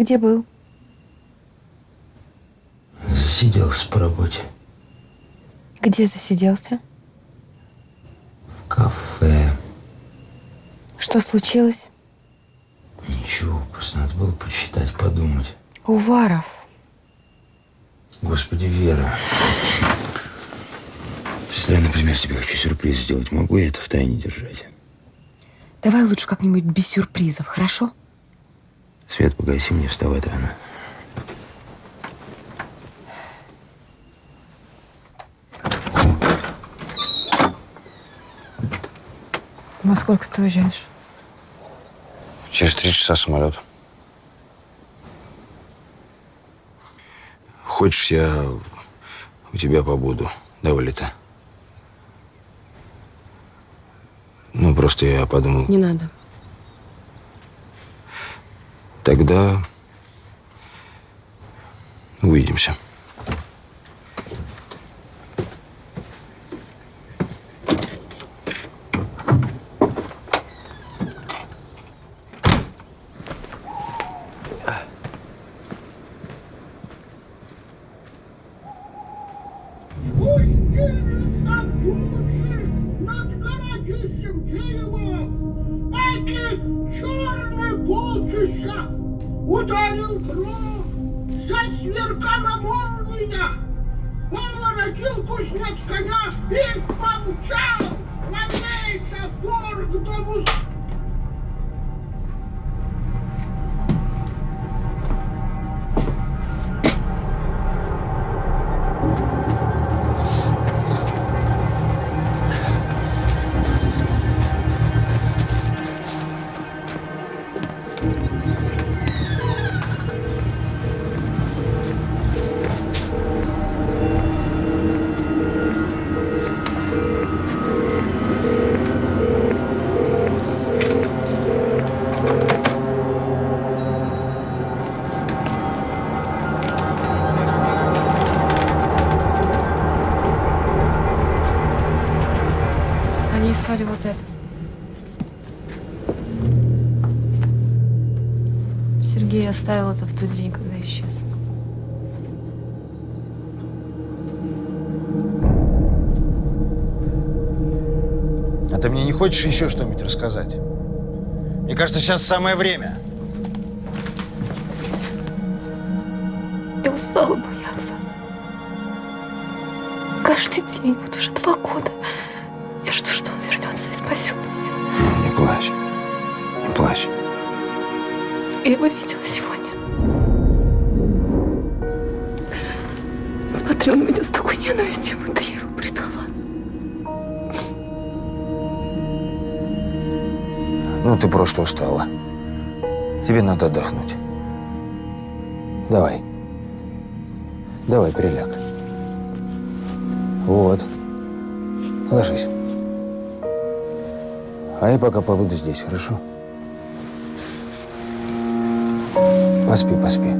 Где был? Засиделся по работе. Где засиделся? В кафе. Что случилось? Ничего, просто надо было почитать, подумать. Уваров. Господи, Вера. Если я, например, тебе хочу сюрприз сделать, могу я это в тайне держать? Давай лучше как-нибудь без сюрпризов, хорошо? Свет, погаси мне, вставать рано. Во сколько ты уезжаешь? Через три часа самолет. Хочешь, я у тебя побуду до вылета? Ну, просто я подумал... Не надо. Тогда увидимся. Хочешь еще что-нибудь рассказать? Мне кажется, сейчас самое время. Я устала бояться. Каждый день, вот уже Тебе надо отдохнуть. Давай. Давай, приляг. Вот. Ложись. А я пока побуду здесь, хорошо? Поспи, поспи.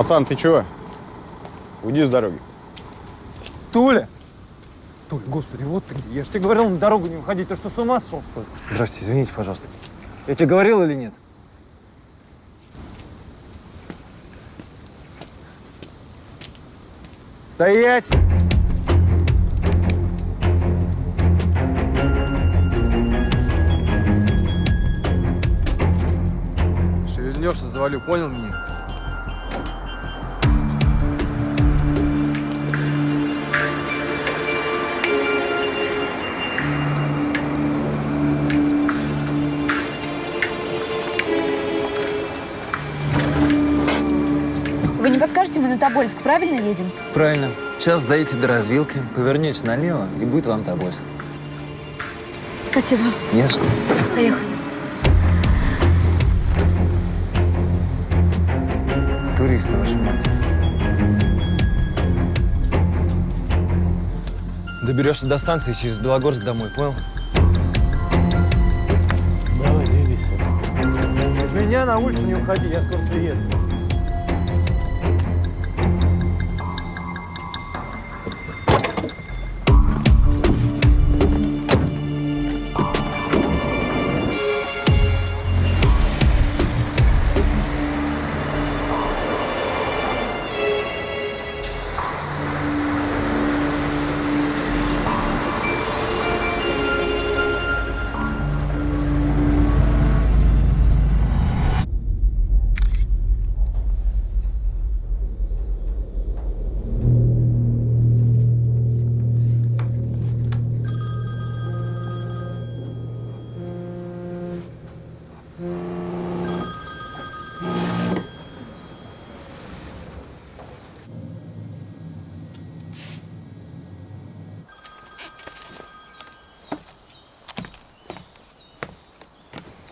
Пацан, ты чего? Уйди с дороги. Туля! Туля, господи, вот ты. Я же тебе говорил на дорогу не уходить. Ты что, с ума сошел, что ли? Здравствуйте, извините, пожалуйста. Я тебе говорил или нет? Стоять! Леша завалю, понял меня? Тобольск правильно едем? Правильно. Сейчас доедете до развилки, повернете налево, и будет вам Тобольск. Спасибо. Не за что. Поехали. Туристы, вашу мать. Доберешься до станции через Белогорск домой, понял? Давай, двигайся. Без меня на улицу не уходи, я скоро приеду.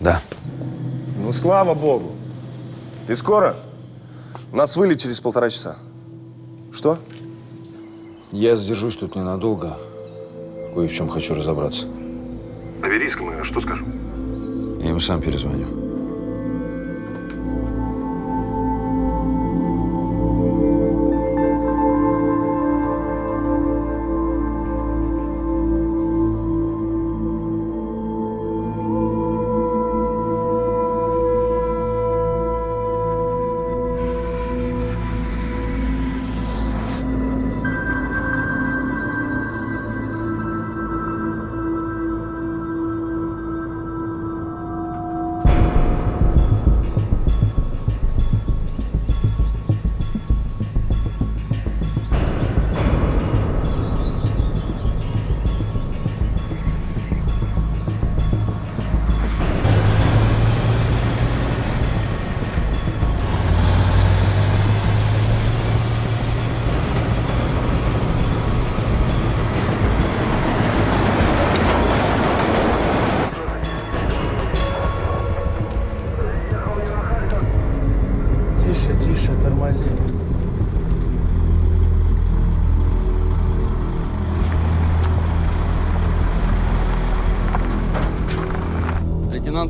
Да. Ну, слава богу. Ты скоро? У нас вылет через полтора часа. Что? Я задержусь тут ненадолго. Кое в чем хочу разобраться. Наберись ко мне, что скажу? Я ему сам перезвоню.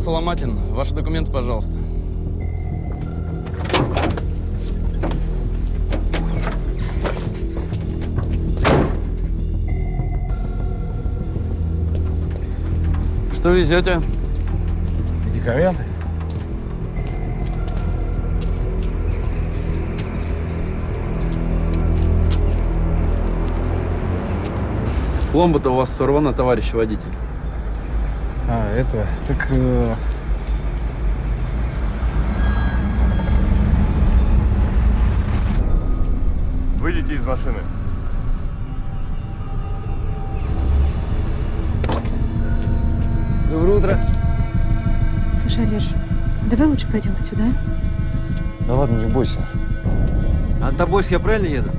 Соломатин, ваши документы, пожалуйста. Что везете? Медикаменты? Пломба-то у вас сорвана, товарищ водитель. Это, так... э, Выйдите из машины. Доброе утро. Слушай, Олеж, давай лучше пойдем отсюда, а? Да ладно, не бойся. А на Тобольск я правильно еду?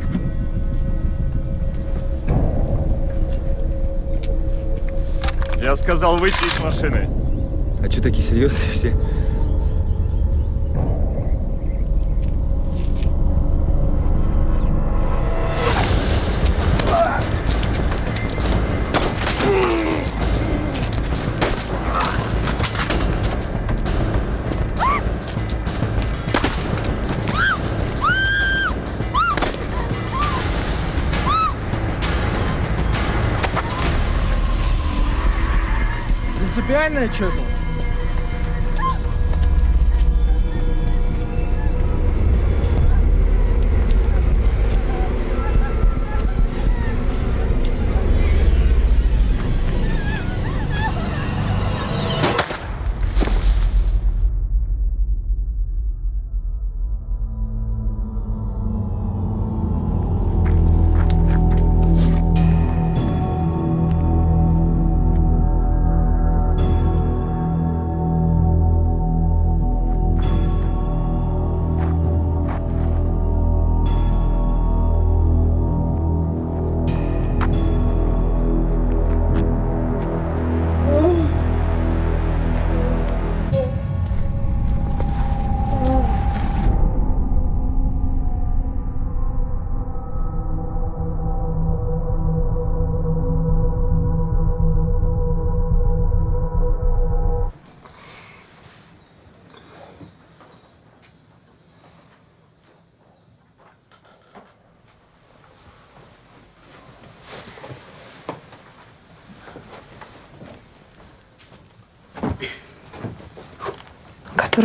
Сказал выйти из машины. А что такие серьезные все? Принципиальное что-то?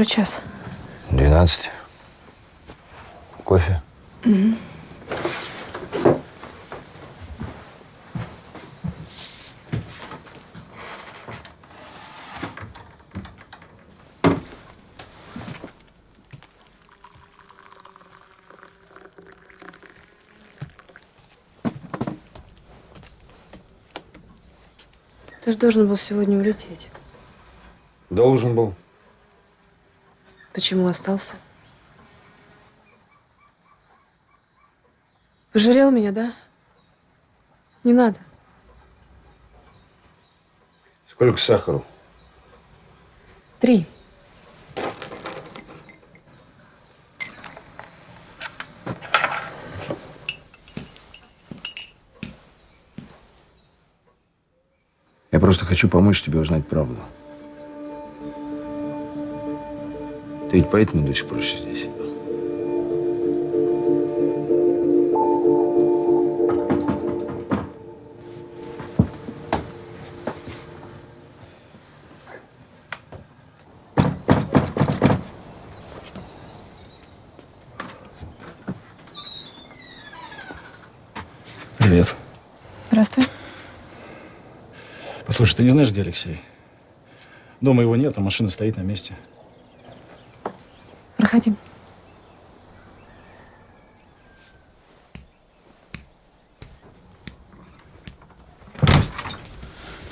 Который час? 12. Кофе? Ты же должен был сегодня улететь. Должен был. Почему остался? Пожалел меня, да? Не надо. Сколько сахару? Три. Я просто хочу помочь тебе узнать правду. Ты ведь поэтому до сих пор еще здесь? Привет. Здравствуй. Послушай, ты не знаешь, где Алексей? Дома его нет, а машина стоит на месте. Проходи.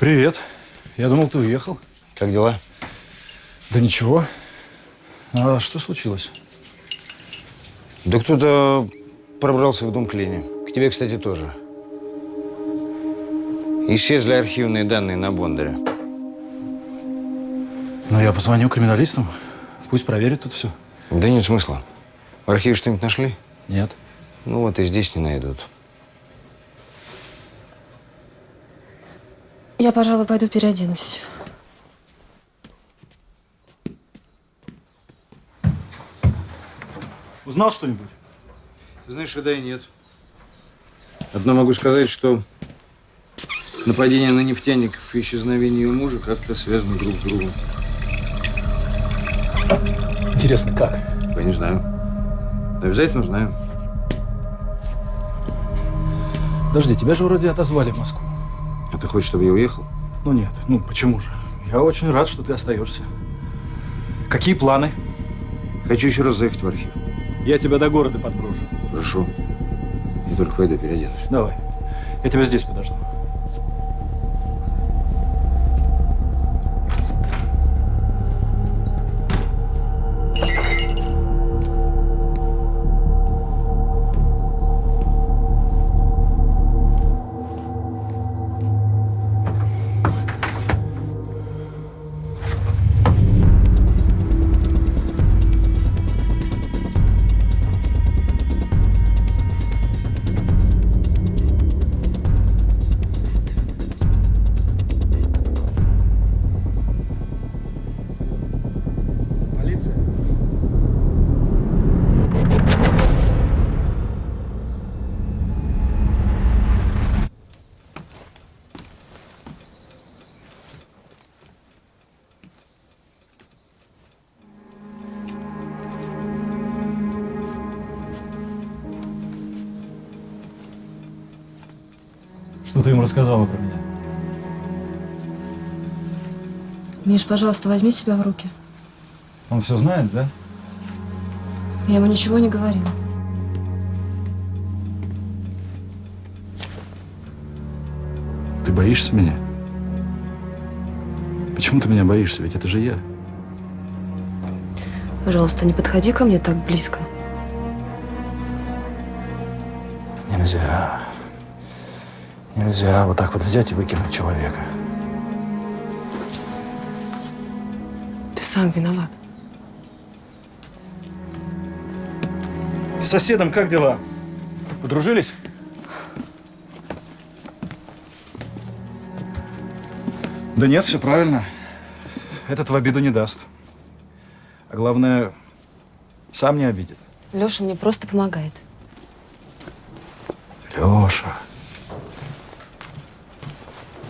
Привет. Я думал, ты уехал. Как дела? Да ничего. А что случилось? Да кто-то пробрался в дом к Лене. К тебе, кстати, тоже. Исчезли архивные данные на Бондаря. Ну, я позвоню криминалистам. Пусть проверят тут все. Да нет смысла. В архиве что-нибудь нашли? Нет. Ну вот и здесь не найдут. Я, пожалуй, пойду переоденусь. Узнал что-нибудь? Знаешь, да и нет. Одно могу сказать, что нападение на нефтяников и исчезновение ее мужа как-то связаны друг с другом. Интересно, как? Я не знаю. Обязательно знаю. Подожди, тебя же вроде отозвали в Москву. А ты хочешь, чтобы я уехал? Ну нет, ну почему же? Я очень рад, что ты остаешься. Какие планы? Хочу еще раз заехать в архив. Я тебя до города подброшу. Хорошо. Я только пойду переоденусь. Давай. Я тебя здесь подожду. Рассказала про меня? Миш, пожалуйста, возьми себя в руки. Он все знает, да? Я ему ничего не говорила. Ты боишься меня? Почему ты меня боишься? Ведь это же я. Пожалуйста, не подходи ко мне так близко. Нельзя. Нельзя вот так вот взять и выкинуть человека. Ты сам виноват. С соседом как дела? Подружились? Да нет, все правильно. Этот в обиду не даст. А главное, сам не обидит. Леша мне просто помогает. Леша.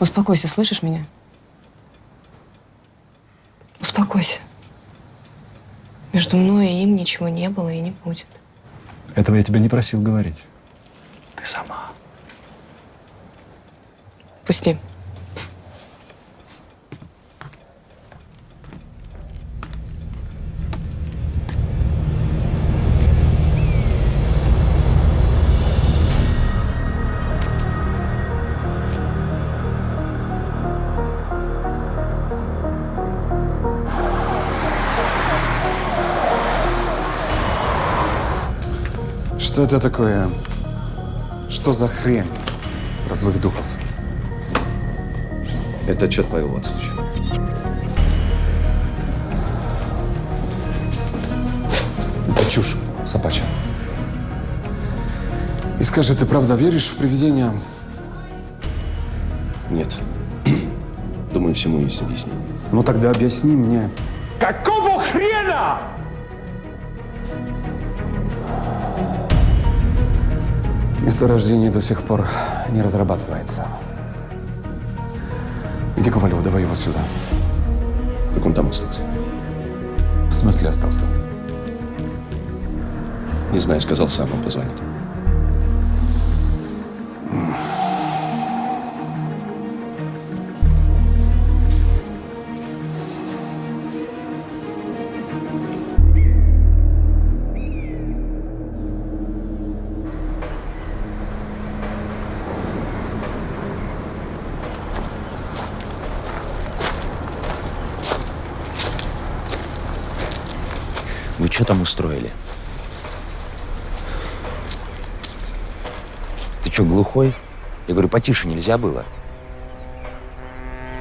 Успокойся, слышишь меня? Успокойся. Между мной и им ничего не было и не будет. Этого я тебя не просил говорить. Ты сама. Пусти. Что это такое? Что за хрень про злых духов? Это отчет Павел Вацлович. Это чушь собачья. И скажи, ты правда веришь в привидения? Нет. Думаю, всему есть объяснение. Ну тогда объясни мне. Какого хрена? Месторождение до сих пор не разрабатывается. Где Ковалев? Давай его сюда. Так он там остался. В смысле остался? Не знаю, сказал сам, он позвонит. Что там устроили? Ты что, глухой? Я говорю, потише нельзя было.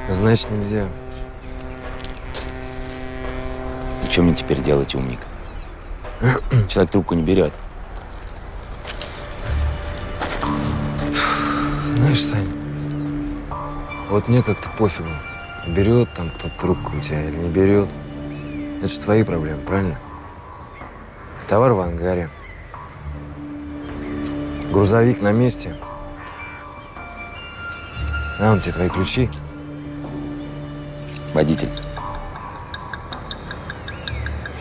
Значит, нельзя. И что мне теперь делать, умник? Человек трубку не берет. Знаешь, Сань, вот мне как-то пофигу. Берет там кто-то трубку у тебя или не берет. Это же твои проблемы, правильно? Товар в ангаре. Грузовик на месте. А, он тебе твои ключи. Водитель.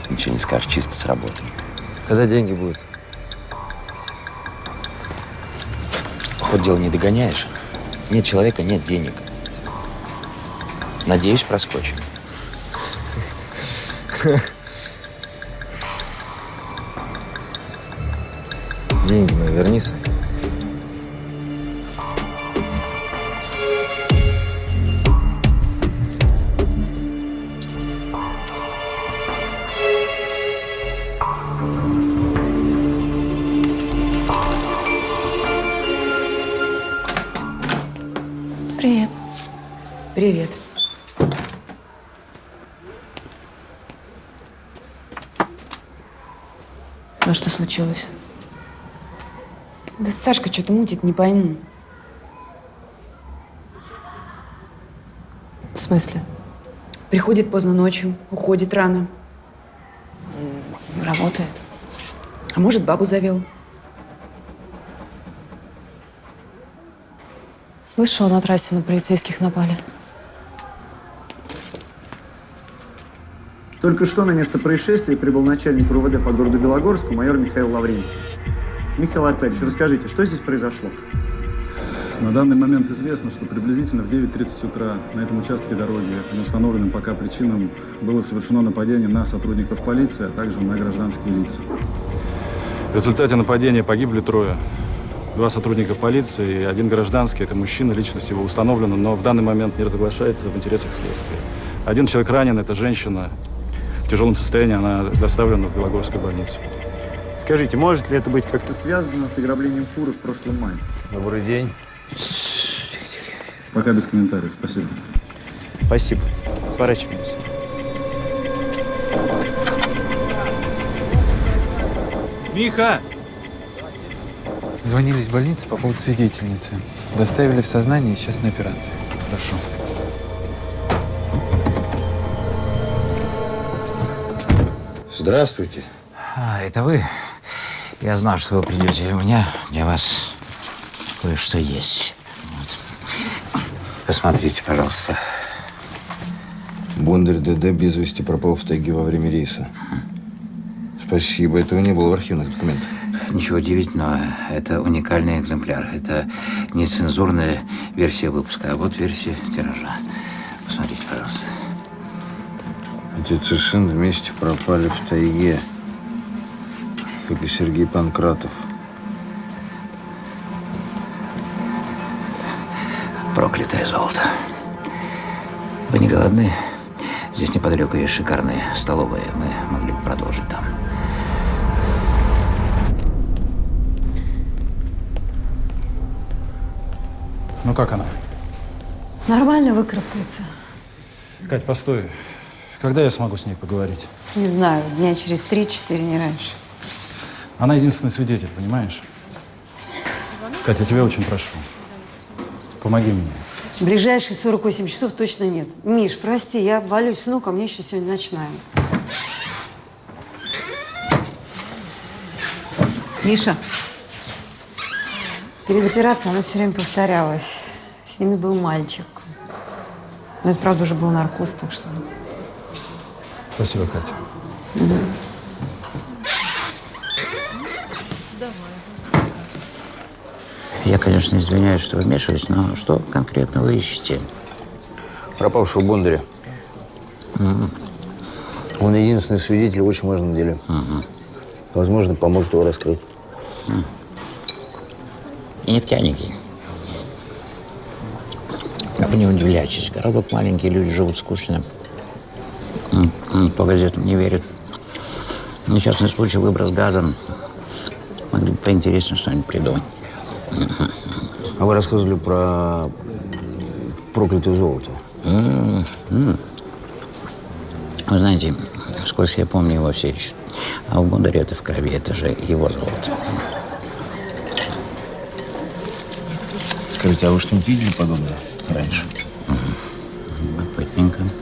Ничего не скажешь, чисто сработано. Когда деньги будут? Хоть дело не догоняешь. Нет человека, нет денег. Надеюсь, проскочим. Деньги мои верни, Сань. Привет. Привет. А что случилось? Сашка что-то мутит, не пойму. В смысле? Приходит поздно ночью, уходит рано. Работает. А может, бабу завел. Слышала, на трассе на полицейских напали. Только что на место происшествия прибыл начальник РУВД по городу Белогорску майор Михаил Лаврентьев. Михаил Аркадьевич, расскажите, что здесь произошло? На данный момент известно, что приблизительно в 9.30 утра на этом участке дороги по неустановленным пока причинам было совершено нападение на сотрудников полиции, а также на гражданские лица. В результате нападения погибли трое. Два сотрудника полиции и один гражданский. Это мужчина, личность его установлена, но в данный момент не разглашается в интересах следствия. Один человек ранен, это женщина. В тяжелом состоянии она доставлена в Белогорскую больницу. Скажите, может ли это быть как-то связано с ограблением фуры в прошлом мае? Добрый день. Пока без комментариев. Спасибо. Спасибо. Сворачиваемся. Миха! Звонили из больницы по поводу свидетельницы. Доставили в сознание и сейчас на операции. Прошу. Здравствуйте. А, это вы? Я знал, что вы придете. У меня для вас кое-что есть. Вот. Посмотрите, пожалуйста. Бондарь ДД без вести пропал в тайге во время рейса. Спасибо, этого не было в архивных документах. Ничего удивительного, это уникальный экземпляр. Это не цензурная версия выпуска, а вот версия тиража. Посмотрите, пожалуйста. Отец и сын вместе пропали в тайге, как и Сергей Панкратов. Проклятое золото. Вы не голодны? Здесь неподалеку есть шикарные столовые. Мы могли бы продолжить там. Ну как она? Нормально выкарабкается. Кать, постой. Когда я смогу с ней поговорить? Не знаю, дня через три-четыре, не раньше. Она единственный свидетель, понимаешь? Катя, я тебя очень прошу. Помоги мне. В ближайшие 48 часов точно нет. Миш, прости, я валюсь с ног, а мне еще сегодня ночная. Миша. Перед операцией она все время повторялась. С ними был мальчик. Но это, правда, уже был наркоз, так что... Спасибо, Катя. Я, конечно, извиняюсь, что вмешиваюсь, но что конкретно вы ищете? Пропавшего Бондаря. Он единственный свидетель в очень важном деле. Возможно, поможет его раскрыть. Нефтяники. Вы не удивляйтесь, городок маленький, люди живут скучно. По газетам не верят. Несчастный случай, выброс газом. Могли бы поинтереснее что-нибудь придумать. А вы рассказывали про проклятое золото. М, м. Вы знаете, сколько я помню, его все ищут. А у Бондаря это в крови, это же его золото. Скажите, а вы что-нибудь видели подобное раньше? Любопытненько. Это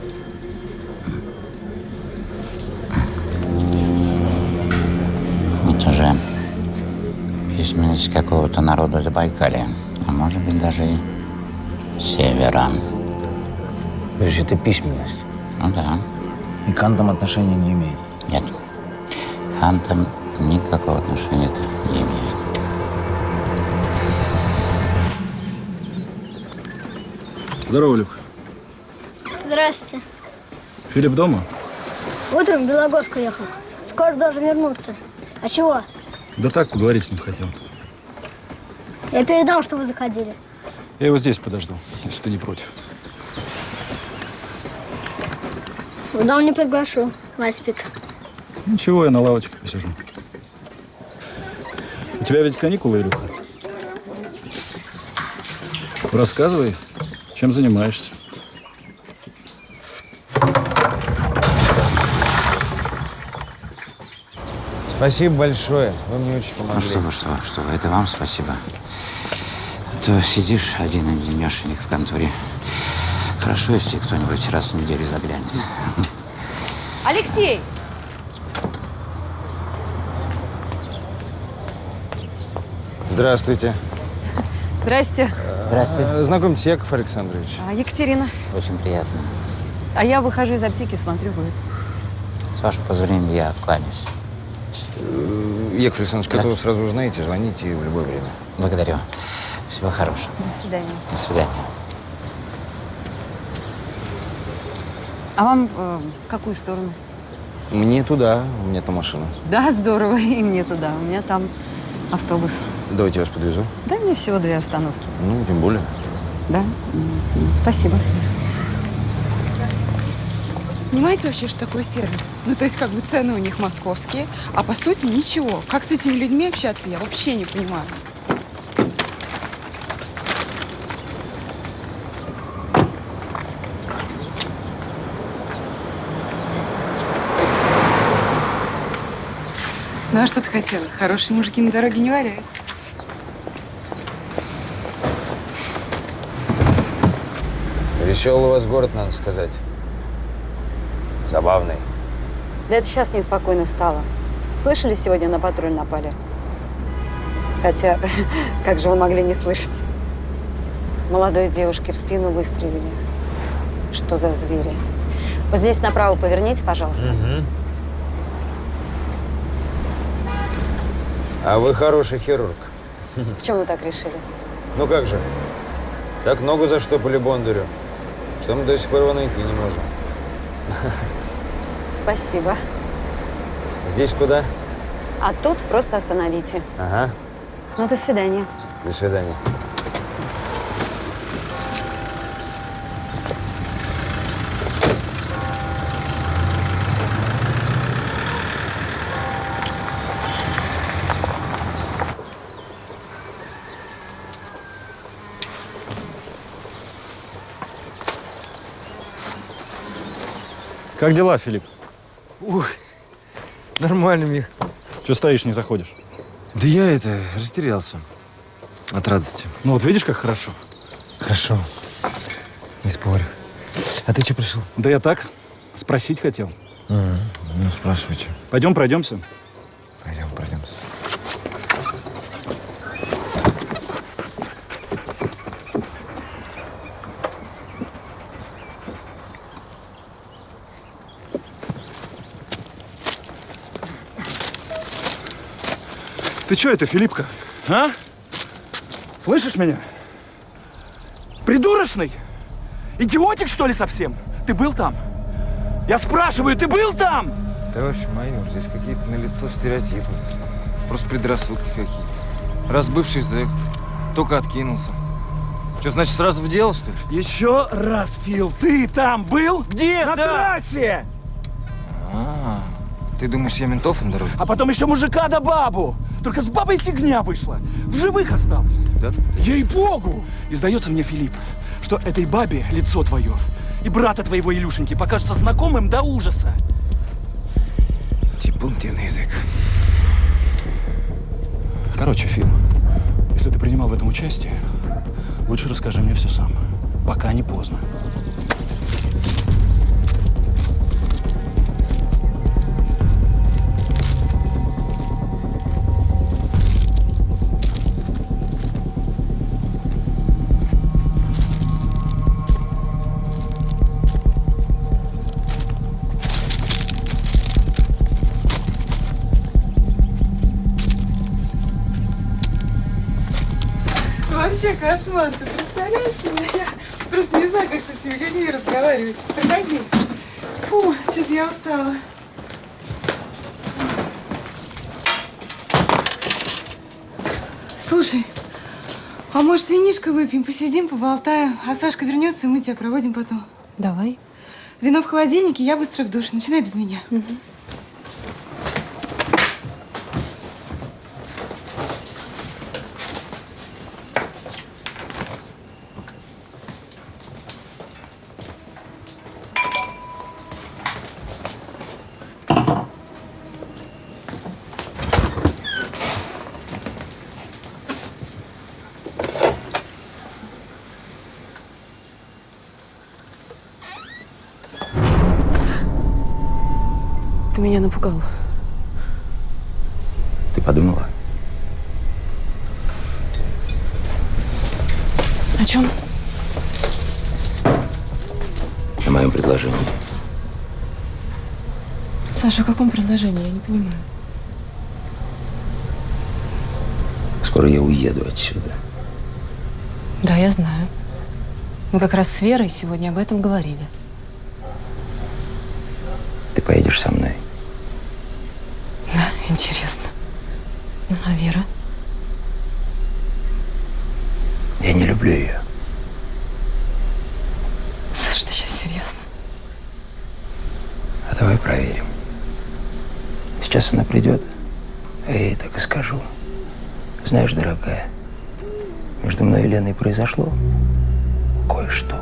письменность какого-то народа Забайкалья, а может быть даже и севера. То есть это письменность? Ну да. И к антам отношения не имеет? Нет. К антам никакого отношения это не имеет. Здорово, Люк. Здрасте. Филипп дома? Утром в Белогорск уехал. Скоро должен вернуться. А чего? Да так, поговорить с ним хотел. Я передал, что вы заходили. Я его здесь подожду, если ты не против. В дом не приглашу. Мать спит. Ничего, я на лавочке посижу. У тебя ведь каникулы, Илюха? Рассказывай, чем занимаешься. Спасибо большое. Вы мне очень Ну помогли. что вы, что вы, что вы, это вам спасибо. А то сидишь один-одинешенек в конторе. Хорошо, если кто-нибудь раз в неделю заглянет. Алексей! Здравствуйте. Здрасте. Здравствуйте. Знакомьтесь, Яков Александрович. А, Екатерина. Очень приятно. А я выхожу из аптеки, смотрю, вы. С вашего позволения, я кланяюсь. Э, Яков Александрович, когда вы сразу узнаете, звоните в любое время. Благодарю. Всего хорошего. До свидания. До свидания. А вам э, в какую сторону? Мне туда, у меня там машина. Да, здорово, и мне туда. У меня там автобус. Давайте я вас подвезу. Да, мне всего две остановки. Ну, тем более. Да? М, Спасибо. Понимаете вообще, что такое сервис? Ну, то есть, как бы цены у них московские, а по сути ничего. Как с этими людьми общаться, я вообще не понимаю. Ну, а что ты хотела? Хорошие мужики на дороге не валяются. Веселый у вас город, надо сказать. Забавный. Да это сейчас неспокойно стало. Слышали, сегодня на патруль напали? Хотя, как же вы могли не слышать? Молодой девушке в спину выстрелили. Что за звери? Вот здесь направо поверните, пожалуйста. А вы хороший хирург. Почему вы так решили? Ну как же? Так ногу заштопали Бондарю, что мы до сих пор его найти не можем. Спасибо. Здесь куда? А тут просто остановите. Ага. Ну, до свидания. До свидания. Как дела, Филипп? Ух, нормально, Мих. Че стоишь, не заходишь? Да я это, растерялся. От радости. Ну вот видишь, как хорошо? Хорошо. Не спорю. А ты что пришел? Да я так, спросить хотел. А, ну, спрашивай, что. Пойдем пройдемся. Пойдем, пройдемся. Ты что это, Филиппка? А? Слышишь меня? Придурочный? Идиотик, что ли, совсем? Ты был там? Я спрашиваю, ты был там? Товарищ майор, здесь какие-то налицо стереотипы. Просто предрассудки какие-то. Раз бывший зэк, только откинулся. Что, значит, сразу в дело, что ли? Еще раз, Фил, ты там был? Где? На Да. трассе! А, ты думаешь, я ментов на дороге? А потом еще мужика да бабу. Только с бабой фигня вышла. В живых осталось. Да? Ей-богу! И сдается мне, Филипп, что этой бабе лицо твое и брата твоего Илюшеньки покажется знакомым до ужаса. Типун тебе на язык. Короче, Фил, если ты принимал в этом участие, лучше расскажи мне все сам. Пока не поздно. Вообще кошмар, ты представляешь себе? Я просто не знаю, как с этими людьми разговаривать. Проходи. Фу, что-то я устала. Слушай, а может винишко выпьем, посидим, поболтаем, а Сашка вернется, и мы тебя проводим потом. Давай. Вино в холодильнике, я быстро в душ. Начинай без меня. Ты меня напугал. Ты подумала? О чем? О моем предложении. Саша, о каком предложении? Я не понимаю. Скоро я уеду отсюда. Да, я знаю. Мы как раз с Верой сегодня об этом говорили. Ты поедешь со мной. Да, интересно. Ну, а Вера? Я не люблю ее. Саша, ты сейчас серьезно? А давай проверим. Сейчас она придет, а я ей так и скажу. Знаешь, дорогая, между мной и Леной произошло кое-что.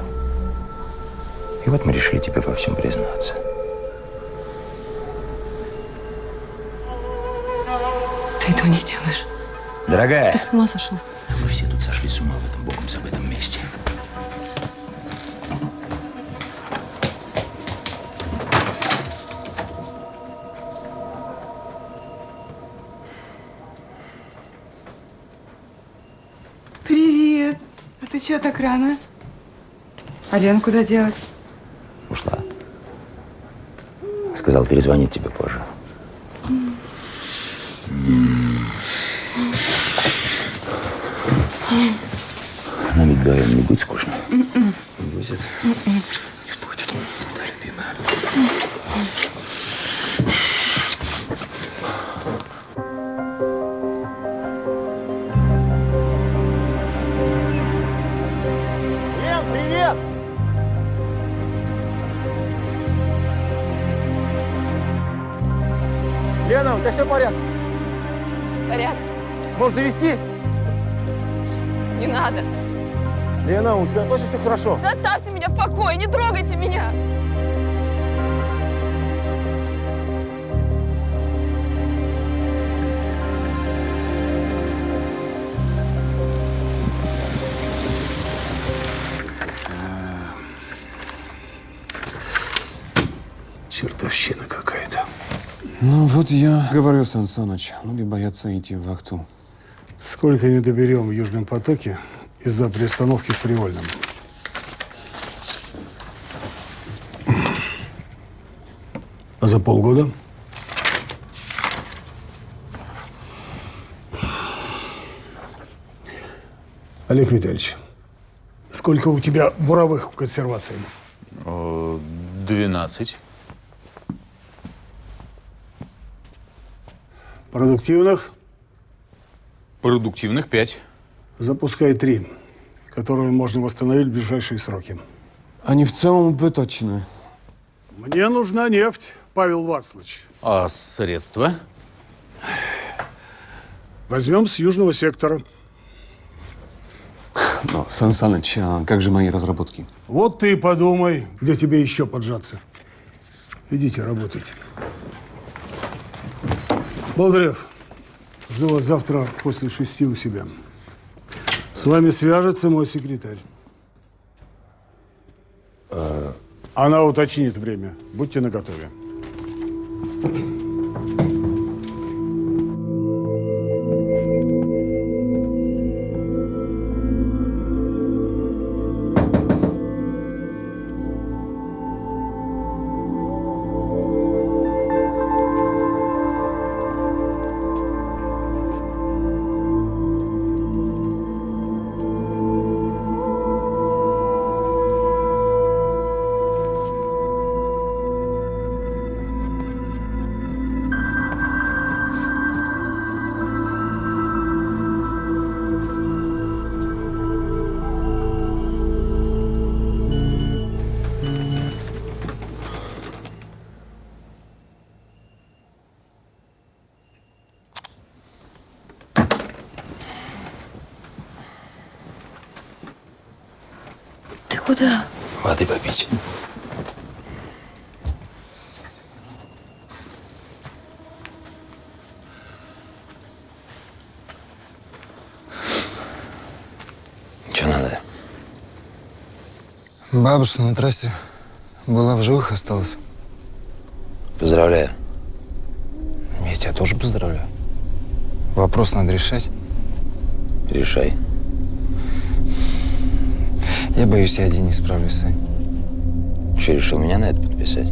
И вот мы решили тебе во всем признаться. Ты этого не сделаешь. Дорогая, Ты с ума сошел? Мы все тут сошли с ума в этом богом забытом месте. Привет. А ты чего так рано? А Лена куда делась? Ушла. Сказал, перезвонит тебе позже. Не будет скучно? М-м. Не будет. М-м. Лен, хорошо? Да оставьте меня в покое, не трогайте меня. Чертовщина какая-то. Ну вот я говорю, Сан Саныч, люди боятся идти в вахту. Сколько не доберем в Южном потоке из-за приостановки в Привольном? А за полгода? Олег Витальевич, сколько у тебя буровых в консервации? Двенадцать. Продуктивных? Продуктивных пять. Запускай три, которые можно восстановить в ближайшие сроки. Они в целом убыточны. Мне нужна нефть, Павел Вацлович. А средства? Возьмем с южного сектора. Но, Сан Саныч, а как же мои разработки? Вот ты и подумай, где тебе еще поджаться. Идите, работайте. Болдырев, жду вас завтра после шести у себя. С вами свяжется мой секретарь. Она уточнит время. Будьте наготове. Бабушка на трассе была в живых осталась. Поздравляю. Я тебя тоже поздравляю. Вопрос надо решать. Решай. Я боюсь, я один не справлюсь, Сань. Че, решил меня на это подписать?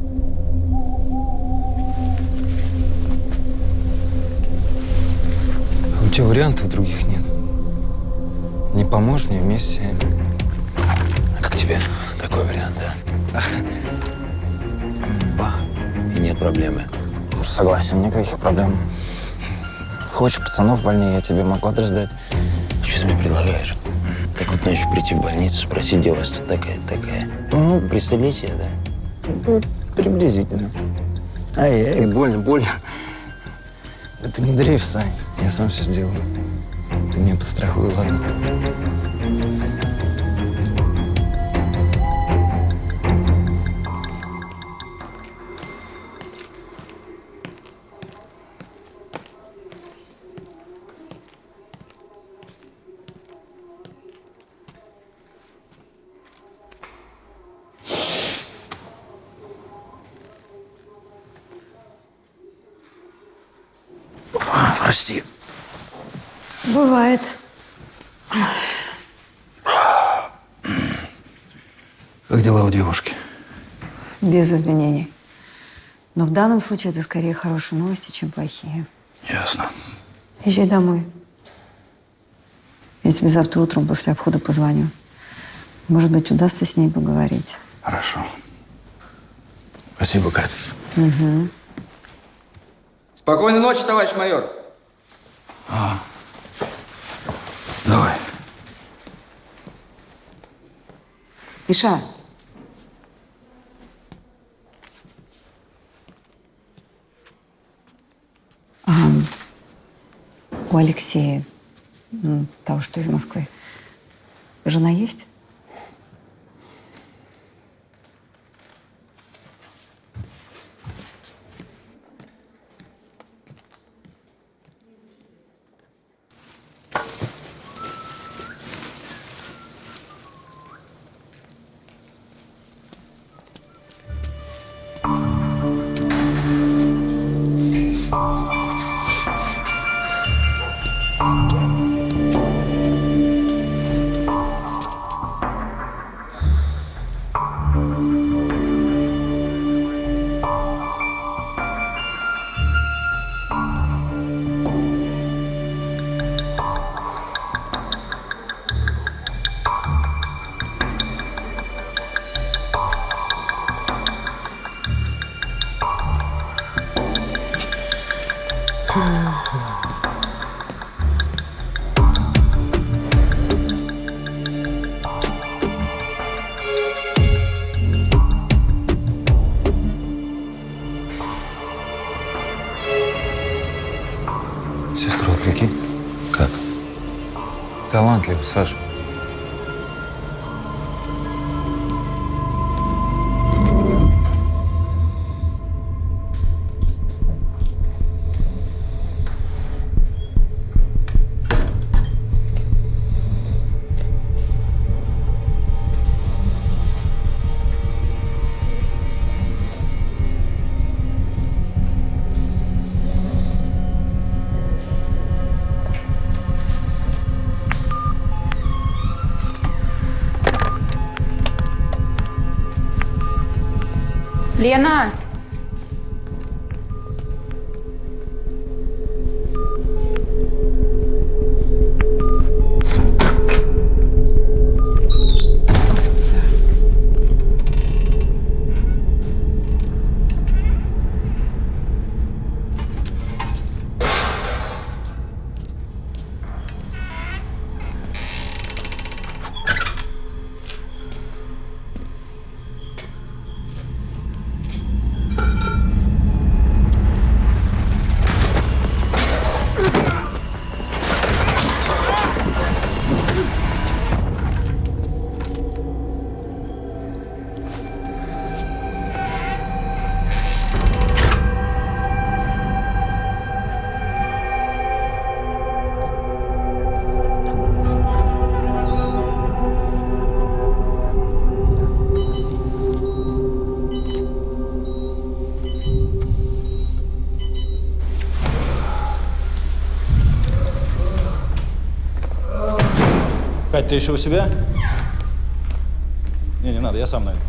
А у тебя вариантов других нет. Не поможешь мне вместе. А как тебе такой вариант, а? Ба. И нет проблемы. Согласен, никаких проблем. Хочешь пацанов вольнее, я тебе могу адрес дать. Что ты мне предлагаешь? Так вот ночью прийти в больницу, спросить, где у вас тут такая, такая. Ну, пристрелить я, да? Ну, приблизительно. Ай-яй, больно, больно. Это не дрейф, Сань. Я сам все сделаю. Ты меня подстрахуй, ладно? Без изменений. Но в данном случае это скорее хорошие новости, чем плохие. Ясно. Езжай домой. Я тебе завтра утром после обхода позвоню. Может быть, удастся с ней поговорить. Хорошо. Спасибо, Катя. Угу. Спокойной ночи, товарищ майор. А. Давай. Миша, у Алексея, м, того, что из Москвы, жена есть? Sar. Лена! Ты еще у себя? Не, не надо, я сам найду.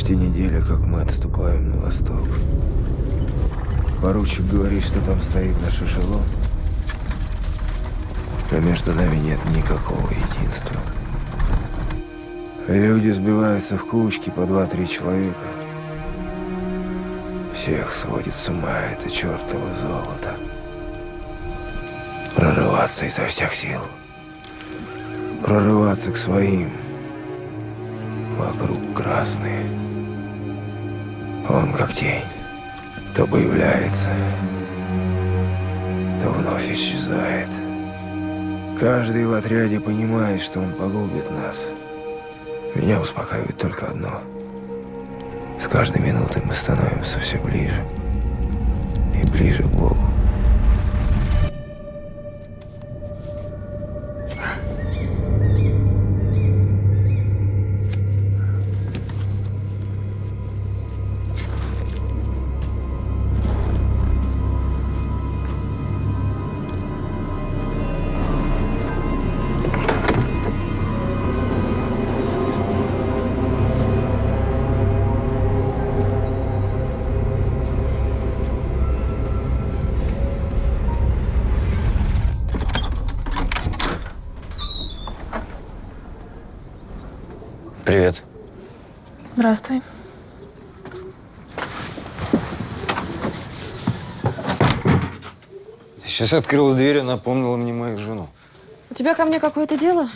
Почти неделя, как мы отступаем на восток. Поручик говорит, что там стоит наш эшелон. Но между нами нет никакого единства. Люди сбиваются в кучки по два-три человека. Всех сводит с ума это чертово золото. Прорываться изо всех сил. Прорываться к своим. Вокруг красные. Он как тень. То появляется, то вновь исчезает. Каждый в отряде понимает, что он погубит нас. Меня успокаивает только одно. С каждой минутой мы становимся все ближе и ближе к Богу. Здравствуй. Сейчас открыла дверь и напомнила мне мою жену. У тебя ко мне какое-то дело?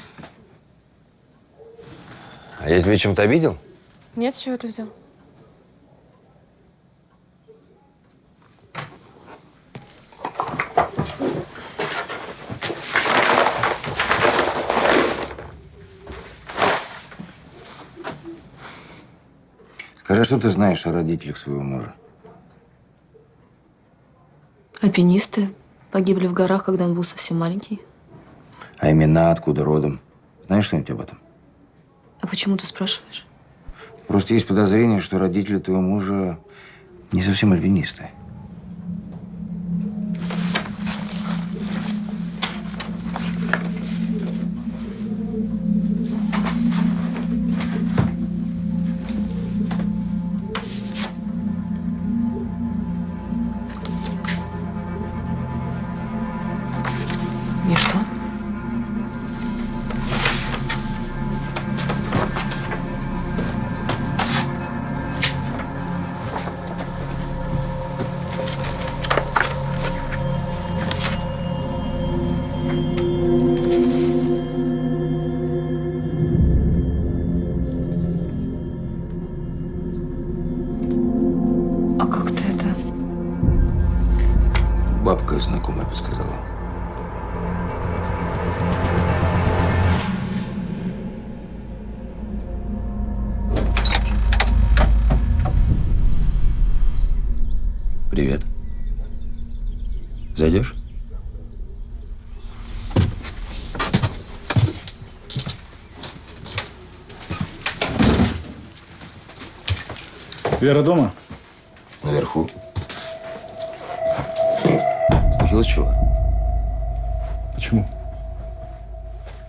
А я тебя чем-то обидел? Нет, с чего ты взял? Что ты знаешь о родителях своего мужа? Альпинисты погибли в горах, когда он был совсем маленький. А имена откуда родом? Знаешь что-нибудь об этом? А почему ты спрашиваешь? Просто есть подозрение, что родители твоего мужа не совсем альпинисты. Вера дома? Наверху. Случилось чего? Почему?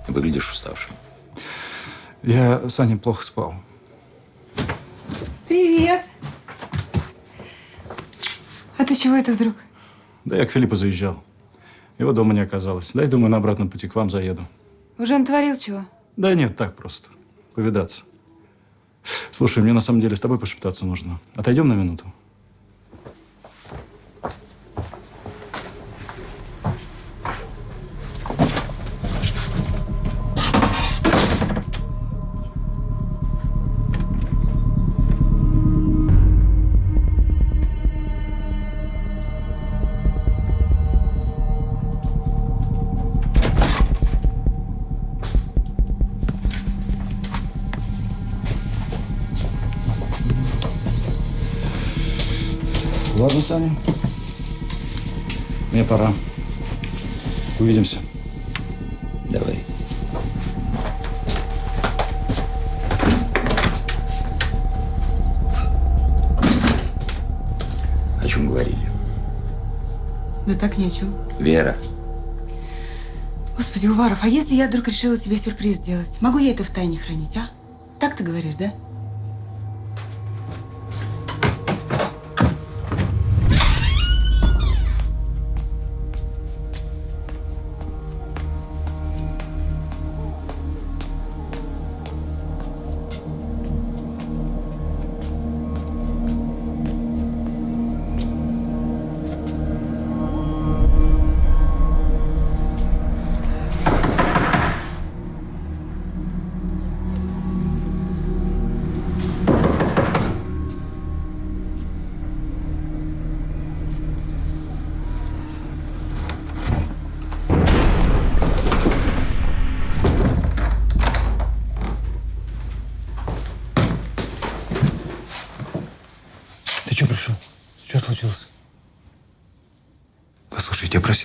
Выглядишь уставшим. Я с Аней плохо спал. Привет. А ты чего это вдруг? Да я к Филиппу заезжал. Его дома не оказалось. Дай, думаю, на обратном пути к вам заеду. Уже натворил чего? Да нет, так просто. Повидаться. Слушай, мне на самом деле с тобой пошептаться нужно. Отойдем на минуту? Ладно, Саня. Мне пора. Увидимся. Давай. О чем говорили? Да так ни о чем. Вера, Господи, Уваров, а если я вдруг решила тебе сюрприз сделать? Могу я это в тайне хранить, а? Так ты говоришь, да?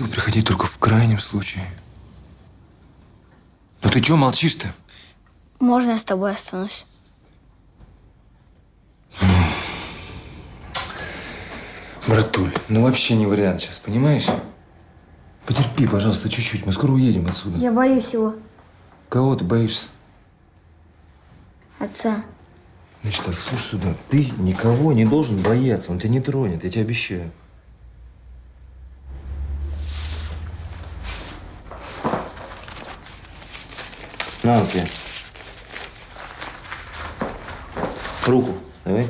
Просил приходить только в крайнем случае. Ну ты что молчишь-то? Можно я с тобой останусь? Братуль, ну вообще не вариант сейчас, понимаешь? Потерпи, пожалуйста, чуть-чуть. Мы скоро уедем отсюда. Я боюсь его, Кого ты боишься? отца. Значит так, слушай сюда. Ты никого не должен бояться. Он тебя не тронет, я тебе обещаю. На, тебе. Руку, давай.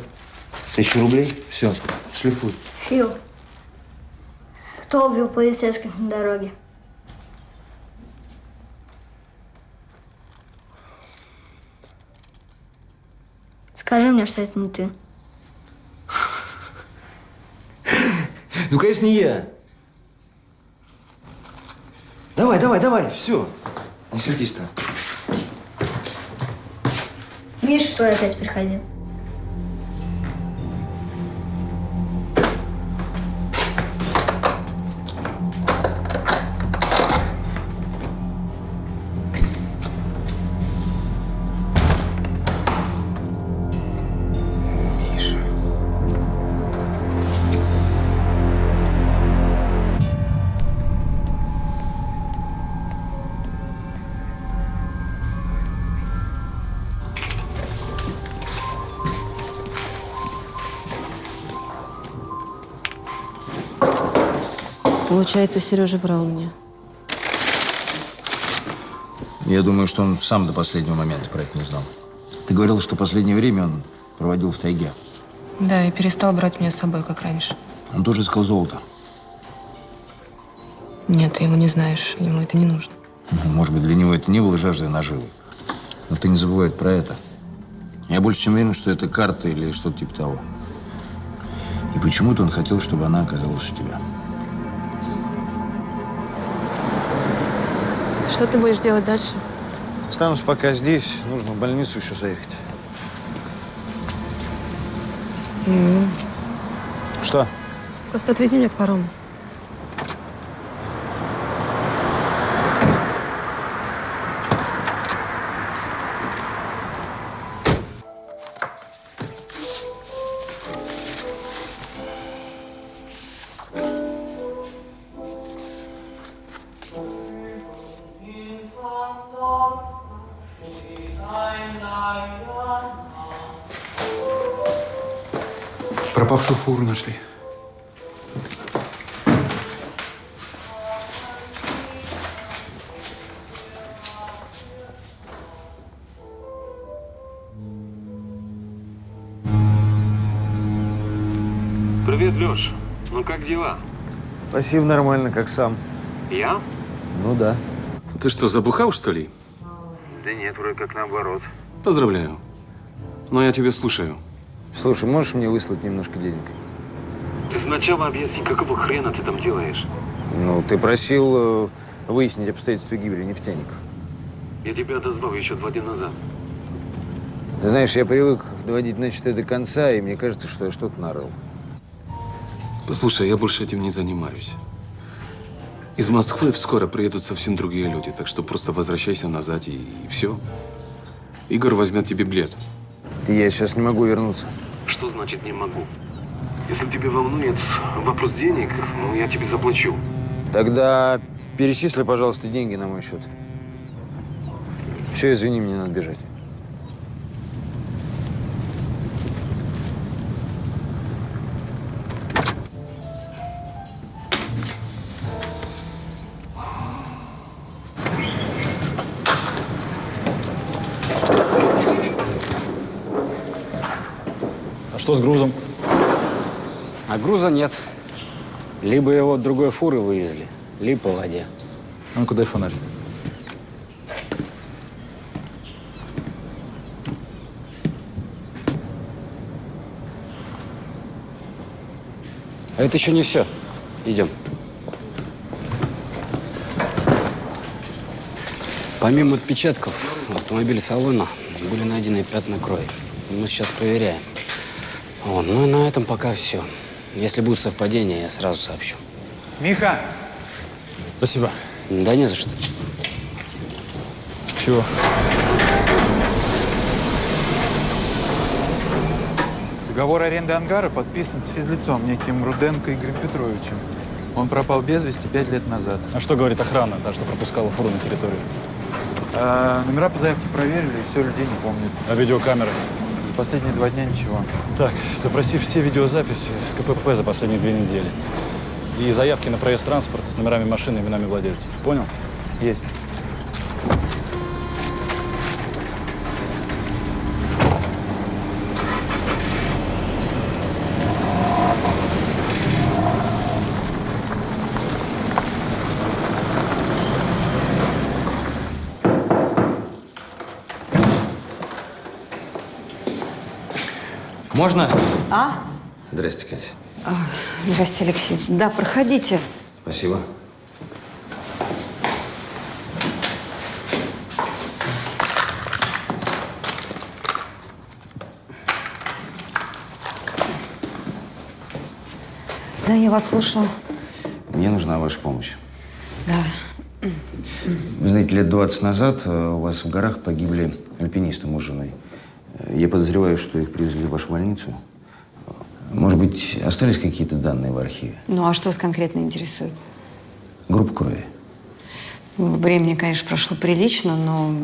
Тысячу рублей? Все, шлифуй. Фил, кто убил полицейских на дороге? Скажи мне, что это не ты. Ну, конечно, не я. Давай, давай, давай, все. Не светись там. Миша твой опять приходил. Получается, Сережа врал мне. Я думаю, что он сам до последнего момента про это не знал. Ты говорил, что последнее время он проводил в тайге. Да, и перестал брать меня с собой, как раньше. Он тоже искал золото. Нет, ты его не знаешь, ему это не нужно. Ну, Может быть, для него это не было жаждой наживы. Но ты не забывай про это. Я больше чем уверен, что это карта или что-то типа того. И почему-то он хотел, чтобы она оказалась у тебя. Что ты будешь делать дальше? Останусь пока здесь. Нужно в больницу еще заехать. М, Что? Просто отвези меня к парому. Пропавшую фуру нашли. Привет, Леш. Ну как дела? Спасибо, нормально, как сам. Я? Ну да. Ты что, забухал, что ли? Да нет, вроде как наоборот. Поздравляю. Но я тебя слушаю. Слушай, можешь мне выслать немножко денег? Ты сначала объясни, какого хрена ты там делаешь? Ну, ты просил э, выяснить обстоятельства гибели нефтяников. Я тебя отозвал еще два дня назад. Ты знаешь, я привык доводить начатое до конца, и мне кажется, что я что-то нарыл. Послушай, я больше этим не занимаюсь. Из Москвы скоро приедут совсем другие люди, так что просто возвращайся назад и, и все. Игорь возьмет тебе билет. Я сейчас не могу вернуться. Что значит не могу? Если тебя волнует вопрос денег, ну я тебе заплачу. Тогда перечисли, пожалуйста, деньги на мой счет. Все, извини, мне надо бежать. Что с грузом? А груза нет. Либо его от другой фуры вывезли, либо по воде. А ну-ка дай фонарь. А это еще не все. Идем. Помимо отпечатков в автомобиле салона были найдены пятна крови. Мы сейчас проверяем. Вот. Ну и на этом пока все. Если будут совпадения, я сразу сообщу. Миха! Спасибо. Да не за что. Чего? Договор аренды ангара подписан с физлицом, неким Руденко Игорем Петровичем. Он пропал без вести пять лет назад. А что говорит охрана, та, что пропускала фуру на территорию? А, номера по заявке проверили, и все, людей не помнят. А видеокамеры? За последние два дня ничего. Так, запроси все видеозаписи с КПП за последние две недели. И заявки на проезд транспорта с номерами машины и именами владельцев. Понял? Есть. Можно? А? Здрасте, Катя. А, Здрасте, Алексей. Да, проходите. Спасибо. Да, я вас слушаю. Мне нужна ваша помощь. Да. Вы знаете, лет 20 назад э, у вас в горах погибли альпинисты муж с женой. Я подозреваю, что их привезли в вашу больницу. Может быть, остались какие-то данные в архиве? Ну, а что вас конкретно интересует? Группа крови. Времени, конечно, прошло прилично, но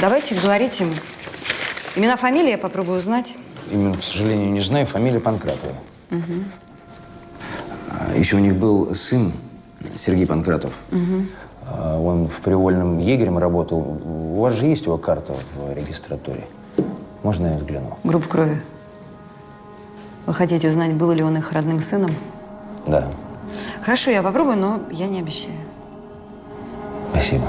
давайте говорите. Имена, фамилии я попробую узнать. Именно, к сожалению, не знаю. Фамилия Панкратова. А Еще у них был сын Сергей Панкратов. Мгм. А, Он в привольном егерем работал. У вас же есть его карта в регистратуре? Можно я взгляну? Группа крови. Вы хотите узнать, был ли он их родным сыном? Да, Хорошо, я попробую, но я не обещаю. спасибо.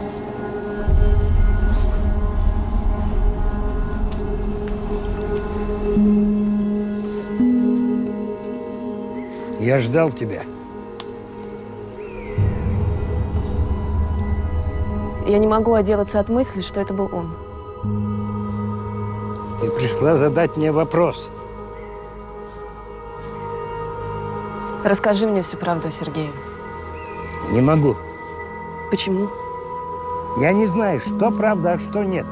Я ждал тебя. Я не могу отделаться от мысли, что это был он. Ты пришла задать мне вопрос. Расскажи мне всю правду о Сергее. Не могу. Почему? Я не знаю, что правда, а что нет.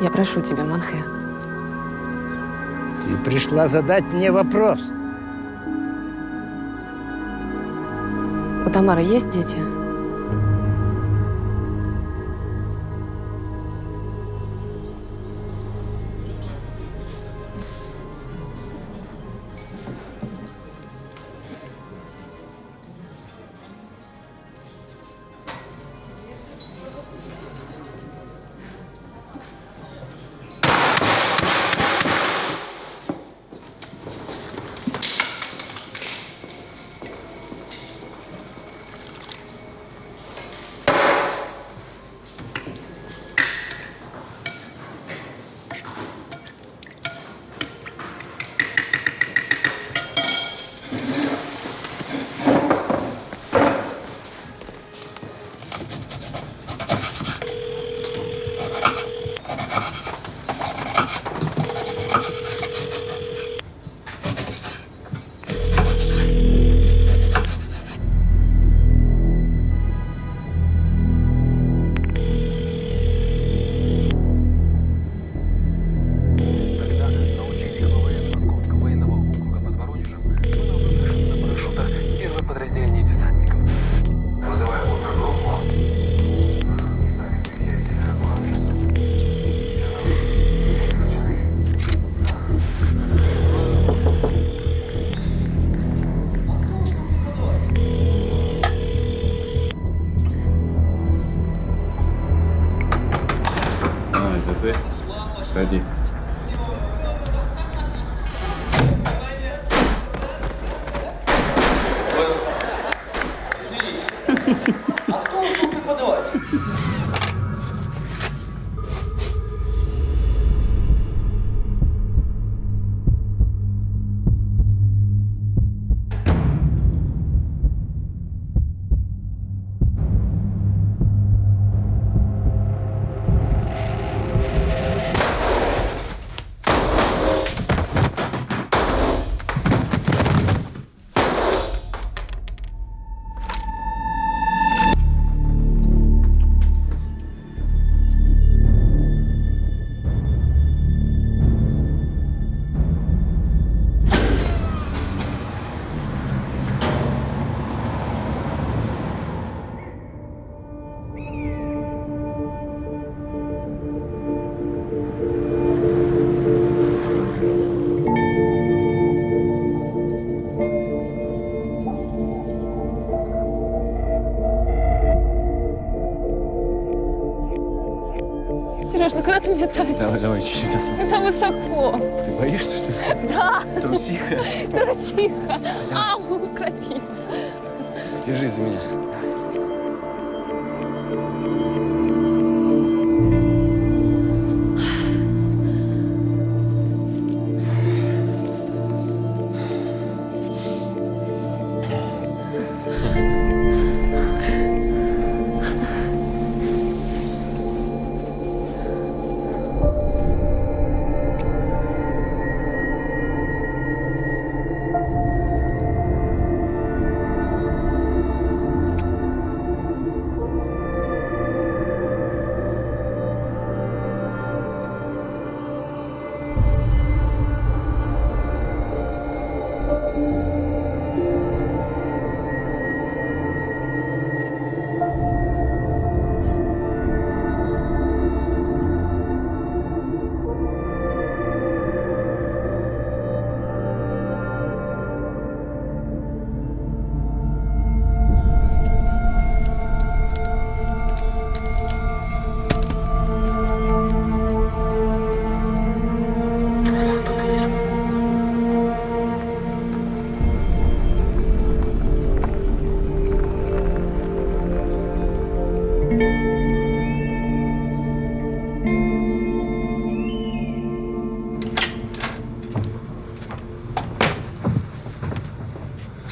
Я прошу тебя, Манхе. Ты пришла задать мне вопрос. У Тамары есть дети? 外地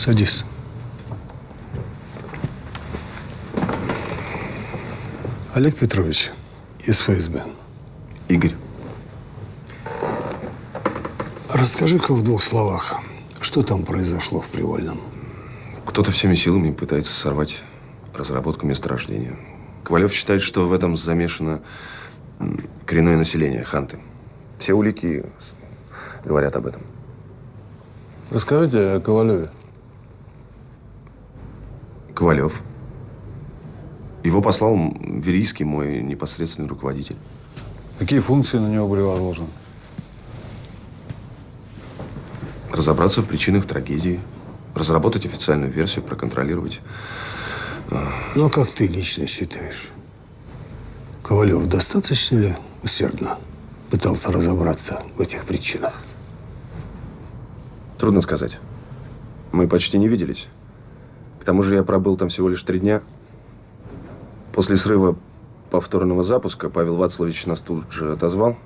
Садись. Олег Петрович из ФСБ. Игорь. Расскажи-ка в двух словах, что там произошло в Привольном? Кто-то всеми силами пытается сорвать разработку месторождения. Ковалев считает, что в этом замешано коренное население, ханты. Все улики говорят об этом. Расскажите о Ковалеве. Ковалев. Его послал Верийский, мой непосредственный руководитель. Какие функции на него были возложены? Разобраться в причинах трагедии, разработать официальную версию, проконтролировать. Ну, а как ты лично считаешь? Ковалев достаточно ли усердно пытался разобраться в этих причинах? Трудно сказать. Мы почти не виделись. К тому же я пробыл там всего лишь три дня. После срыва повторного запуска Павел Вацлович нас тут же отозвал.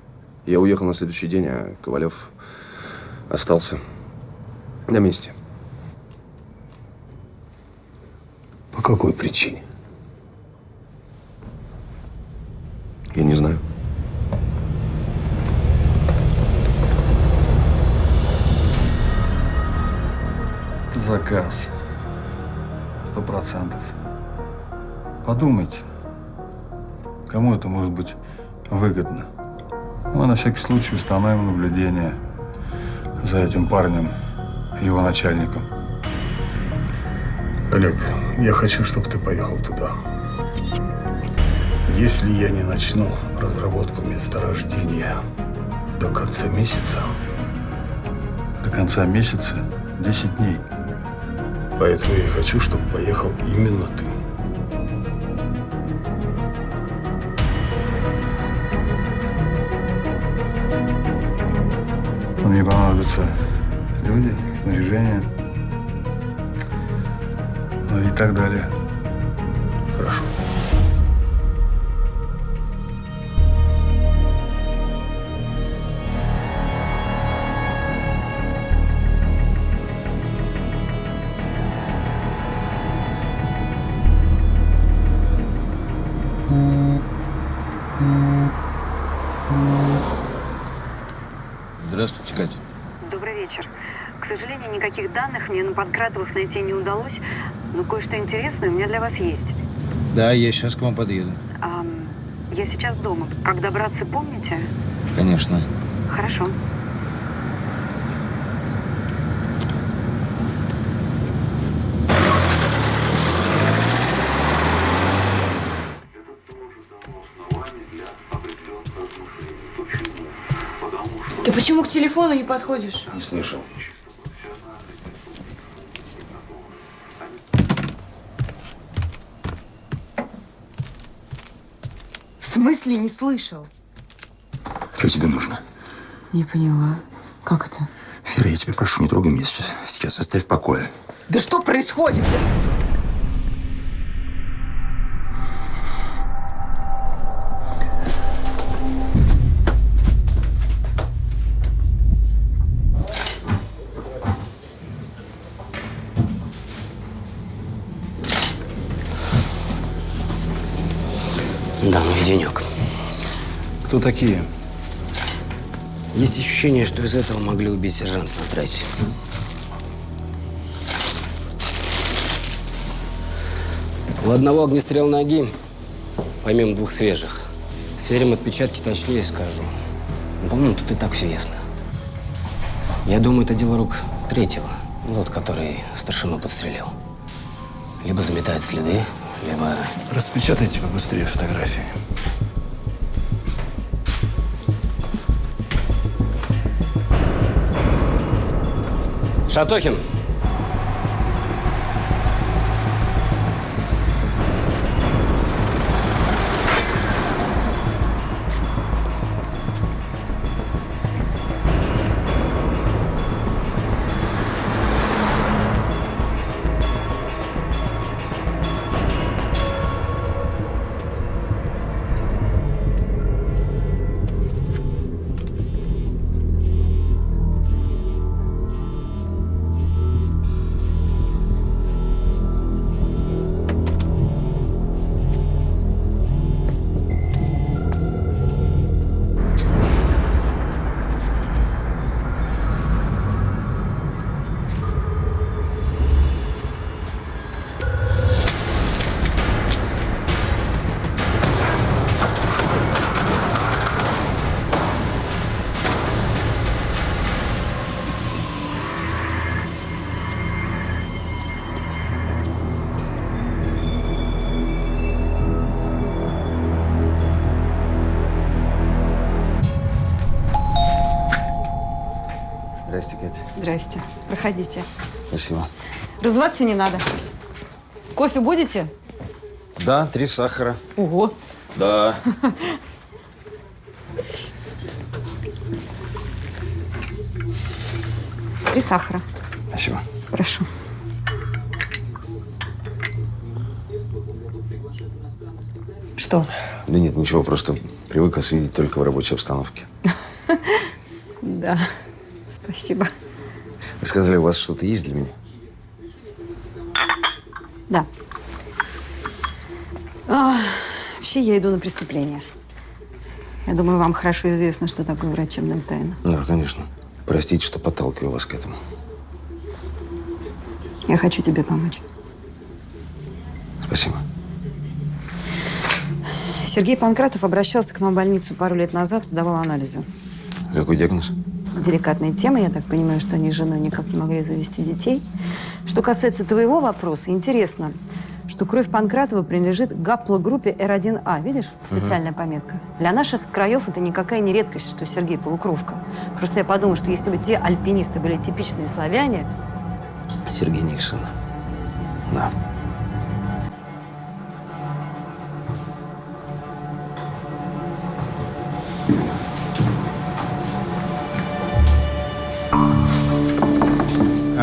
Я уехал на следующий день, а Ковалев остался на месте. По какой причине? Я не знаю. Заказ. Сто процентов. Подумайте, кому это может быть выгодно. Мы на всякий случай установим наблюдение за этим парнем, его начальником. Олег, я хочу, чтобы ты поехал туда. Если я не начну разработку месторождения до конца месяца, до конца месяца 10 дней. Поэтому я и хочу, чтобы поехал именно ты. Мне понадобятся люди, снаряжение, ну и так далее. К сожалению, никаких данных мне на Панкратовых найти не удалось, но кое-что интересное у меня для вас есть. Да, я сейчас к вам подъеду. Ам, я сейчас дома. Как добраться, помните? Конечно. Хорошо. Телефону не подходишь? Не слышал. В смысле не слышал? Что тебе нужно? Не поняла. Как это? Вера, я тебя прошу, не трогай меня сейчас. Сейчас оставь в покое. Да что происходит? Да, Кто такие? Есть ощущение, что из этого могли убить сержанта на трассе. У одного огнестрел ноги, помимо двух свежих. Сверим отпечатки, точнее скажу. Ну, по-моему, тут и так все ясно. Я думаю, это дело рук третьего, тот, который старшину подстрелил. Либо заметает следы, либо... Распечатайте побыстрее фотографии. Шатохин! Здрасте. Проходите. Спасибо. Разуваться не надо. Кофе будете? Да, три сахара. Ого. Да. Три сахара. Спасибо. Прошу. Что? Да нет, ничего, просто привык вас видеть только в рабочей обстановке. Да. Спасибо. Вы сказали, у вас что-то есть для меня? Да. А, вообще, я иду на преступление. Я думаю, вам хорошо известно, что такое врачебная тайна. Да, конечно. Простите, что подталкиваю вас к этому. Я хочу тебе помочь. Спасибо. Сергей Панкратов обращался к нам в больницу пару лет назад, сдавал анализы. Какой диагноз? Деликатная тема, я так понимаю, что они с женой никак не могли завести детей. Что касается твоего вопроса, интересно, что кровь Панкратова принадлежит гаплогруппе R1A. Видишь? Специальная пометка. Для наших краев это никакая не редкость, что Сергей полукровка. Просто я подумала, что если бы те альпинисты были типичные славяне, Сергей Никсон. Да.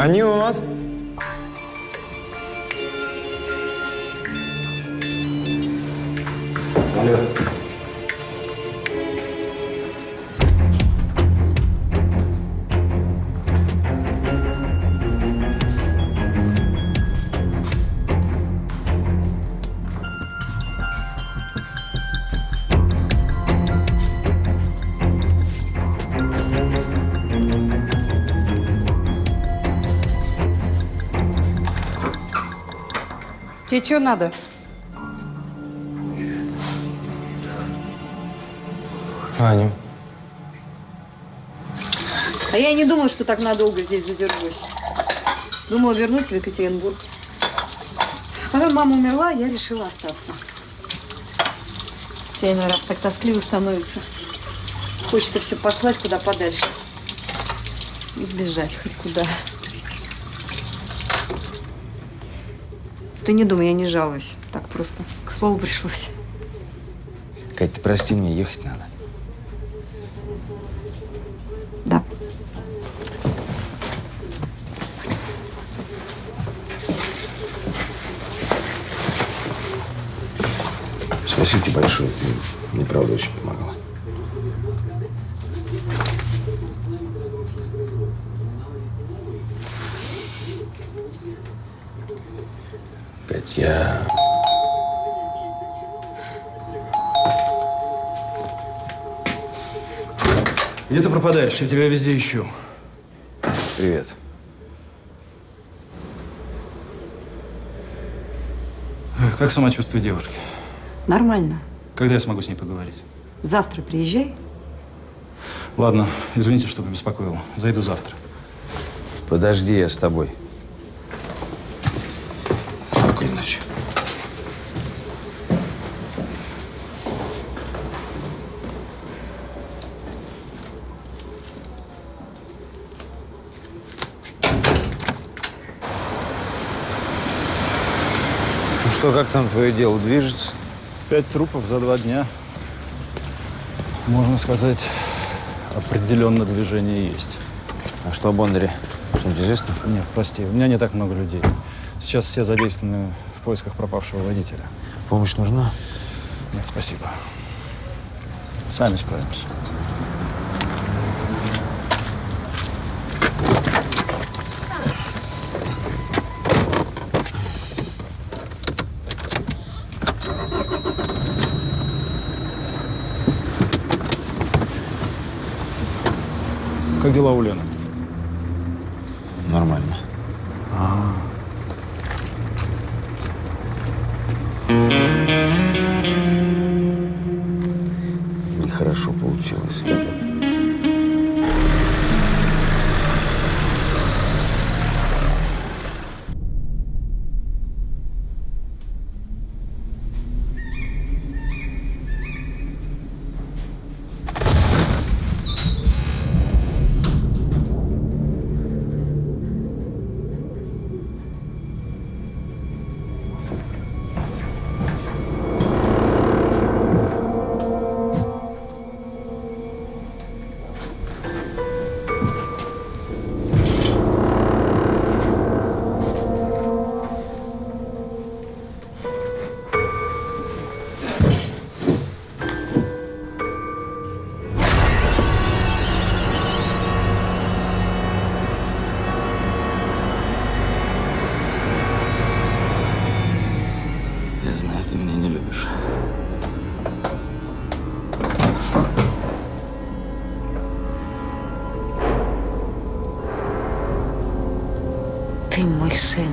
아니요. 아니요. Тебе что надо? Аню. А я и не думала, что так надолго здесь задержусь. Думала, вернусь в Екатеринбург. Потом мама умерла, я решила остаться. Все иной раз так тоскливо становится. Хочется все послать куда подальше. И сбежать хоть куда. Ты не думай, я не жалуюсь. Так просто к слову пришлось. Кать, ты прости, мне ехать надо. Да. Спасибо тебе большое. Ты мне, правда, очень помогала. Где ты пропадаешь? Я тебя везде ищу. Привет. Как самочувствие девушки? Нормально. Когда я смогу с ней поговорить? Завтра приезжай. Ладно, извините, что побеспокоил. Зайду завтра. Подожди, я с тобой. Спокойной ночи. Ну что, как там твое дело движется? Пять трупов за два дня. Можно сказать, определенно движение есть. А что о Бондаре? Что-нибудь известно? Нет, прости, у меня не так много людей. Сейчас все задействованы в поисках пропавшего водителя. Помощь нужна? Нет, спасибо. Сами справимся. Дела у Лены? Ты мой сын.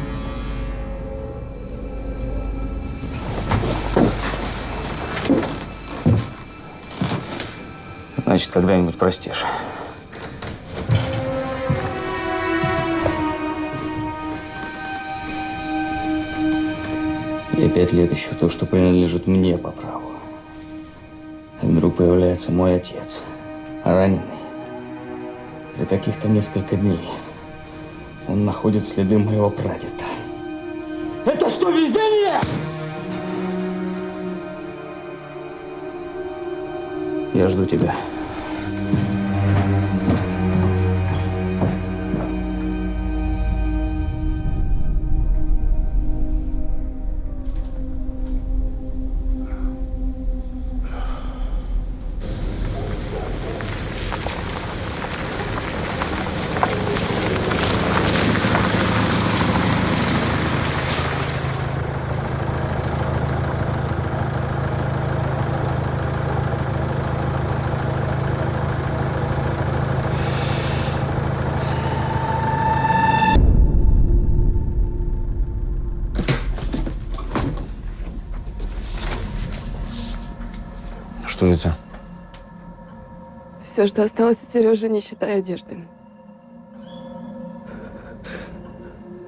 Значит, когда-нибудь простишь. Я пять лет ищу то, что принадлежит мне по праву. И вдруг появляется мой отец, раненый. За каких-то несколько дней он находит следы моего прадеда. Это что, везение? Я жду тебя. Все, что осталось от Сережи, не считая одежды.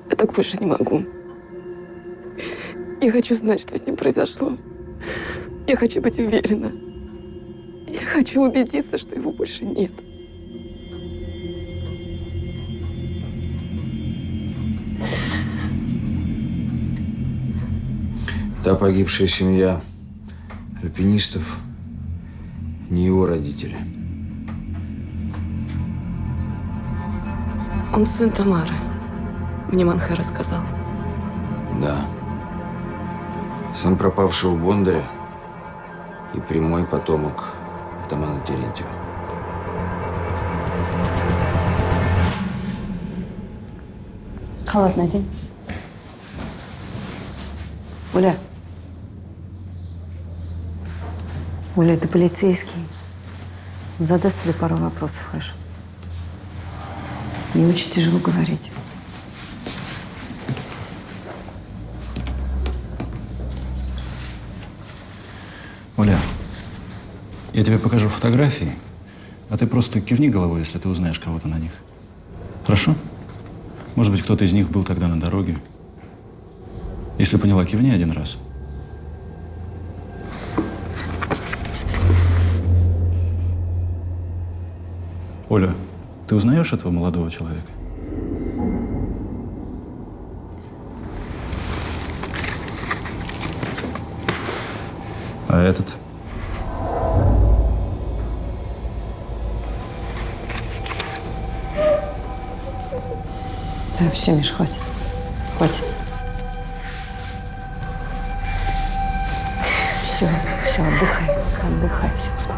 Я так больше не могу. Я хочу знать, что с ним произошло. Я хочу быть уверена. Я хочу убедиться, что его больше нет. Та погибшая семья альпинистов не его родители. Он сын Тамары. Мне Манхэ рассказал. Да. Сын пропавшего Бондаря и прямой потомок Тамана Терентьева. Халат надень. Оля. Оля, ты полицейский. Задаст тебе пару вопросов, хорошо? Мне очень тяжело говорить. Оля, я тебе покажу фотографии, а ты просто кивни головой, если ты узнаешь кого-то на них. Хорошо? Может быть, кто-то из них был тогда на дороге. Если поняла, кивни один раз. Оля, ты узнаешь этого молодого человека? А этот? Да, все, Миш, хватит. Хватит. Все, все, отдыхай. Отдыхай, все, успокойся.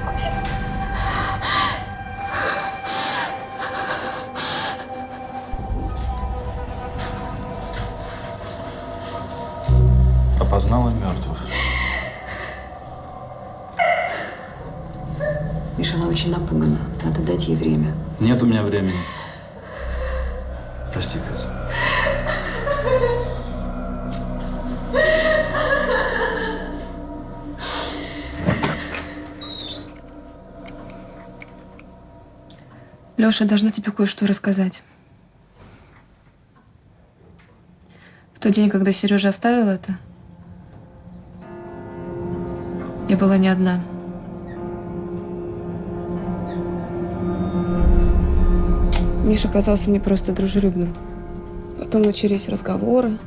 Леша, должна тебе кое-что рассказать. В тот день, когда Сережа оставил это, я была не одна. Миша казался мне просто дружелюбным. Потом начались разговоры,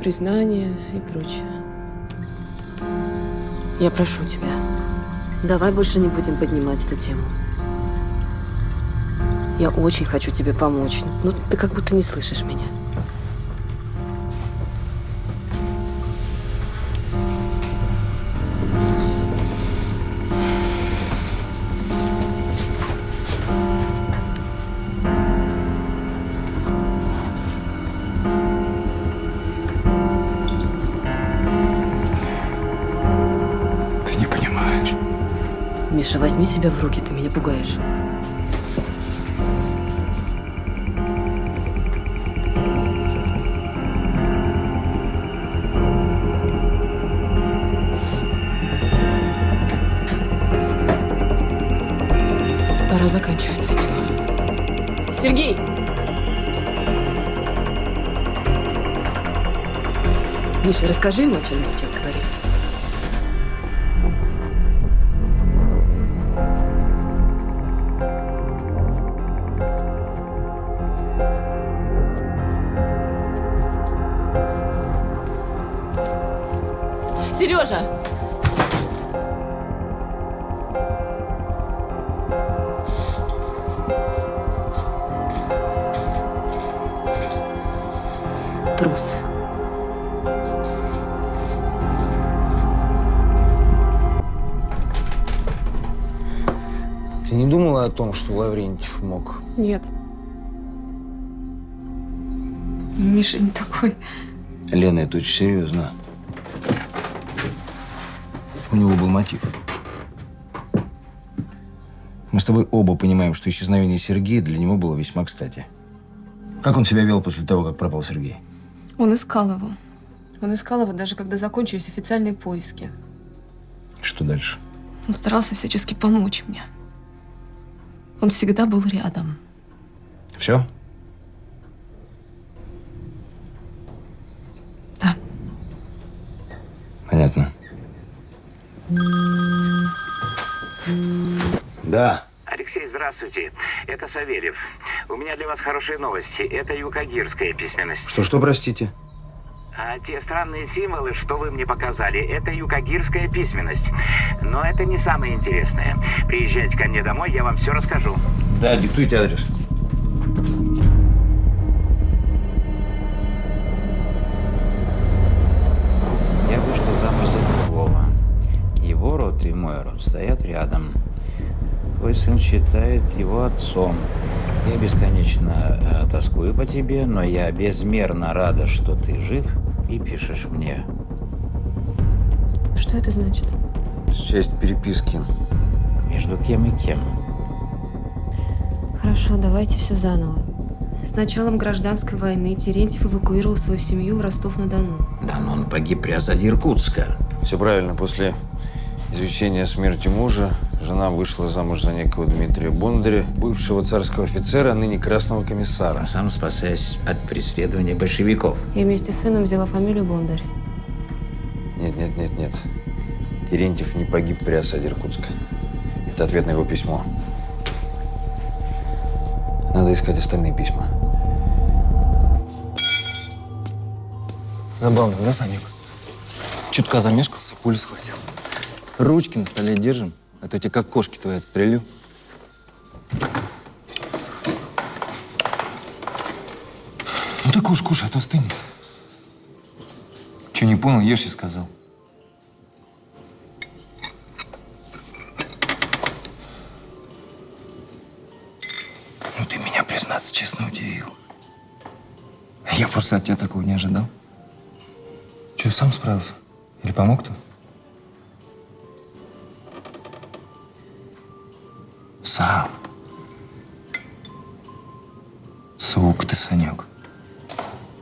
признания и прочее. Я прошу тебя, давай больше не будем поднимать эту тему. Я очень хочу тебе помочь, но ты как будто не слышишь меня. Ты не понимаешь. Миша, возьми себя в руки, ты меня пугаешь. Расскажи ему, о чем мы сейчас говорим. Сережа! Не думала о том, что Лаврентьев мог? Нет. Миша не такой. Лена, это очень серьезно. У него был мотив. Мы с тобой оба понимаем, что исчезновение Сергея для него было весьма кстати. Как он себя вел после того, как пропал Сергей? Он искал его. Он искал его даже когда закончились официальные поиски. Что дальше? Он старался всячески помочь мне. Он всегда был рядом. Все? Да. Понятно. Да. Алексей, здравствуйте. Это Савельев. У меня для вас хорошие новости. Это юкагирская письменность. Что-что, простите? А те странные символы, что вы мне показали, это юкагирская письменность. Но это не самое интересное. Приезжайте ко мне домой, я вам все расскажу. Да, диктуйте адрес. Я вышла замуж за другого. Его род и мой род стоят рядом. Твой сын считает его отцом. Я бесконечно э, тоскую по тебе, но я безмерно рада, что ты жив и пишешь мне. Что это значит? Часть переписки. Между кем и кем? Хорошо, давайте все заново. С началом гражданской войны Терентьев эвакуировал свою семью в Ростов-на-Дону. Да, но он погиб при осаде Иркутска. Все правильно. После извещения о смерти мужа жена вышла замуж за некого Дмитрия Бондаря, бывшего царского офицера, а ныне красного комиссара. Сам спасаясь от преследования большевиков. И вместе с сыном взяла фамилию Бондарь. Нет, нет, нет, нет. Терентьев не погиб при осаде Иркутска. Это ответ на его письмо. Надо искать остальные письма. Забавно, да, Санек? Чутка замешкался, пулю схватил. Ручки на столе держим, а то я тебя как кошки твои отстрелю. Ну ты кушай, кушай, а то остынет. Че, не понял, ешь, я сказал. Ну ты меня, признаться честно, удивил. Я просто от тебя такого не ожидал. Че, сам справился? Или помог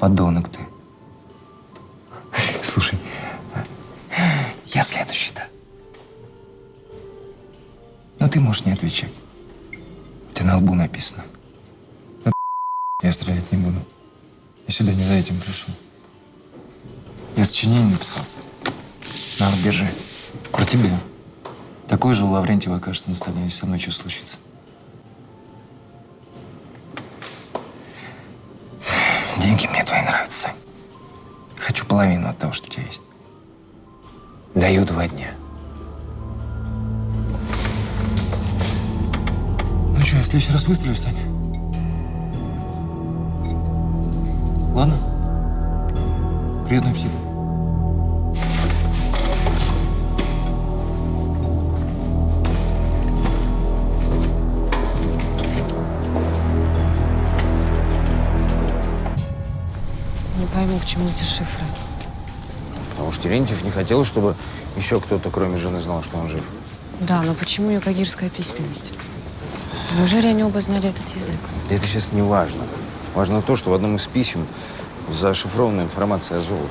Подонок ты. Слушай, я следующий-то. Но ты можешь не отвечать. У тебя на лбу написано. Но я стрелять не буду. Я сюда не за этим пришел. Я сочинение написал. На, держи. Про тебя. Такой же у Лаврентьева окажется на стадионе, если со мной что случится. Деньги мне твои нравятся. Хочу половину от того, что у тебя есть. Даю два дня. Ну что, я в следующий раз выстрелю, Сань? Ладно? Приятного аппетита. Пойму, к чему эти шифры. Потому что Терентьев не хотел, чтобы еще кто-то, кроме жены, знал, что он жив. Да, но почему юкагирская письменность? Неужели они оба знали этот язык? Да это сейчас не важно. Важно то, что в одном из писем зашифрована информация о золоте.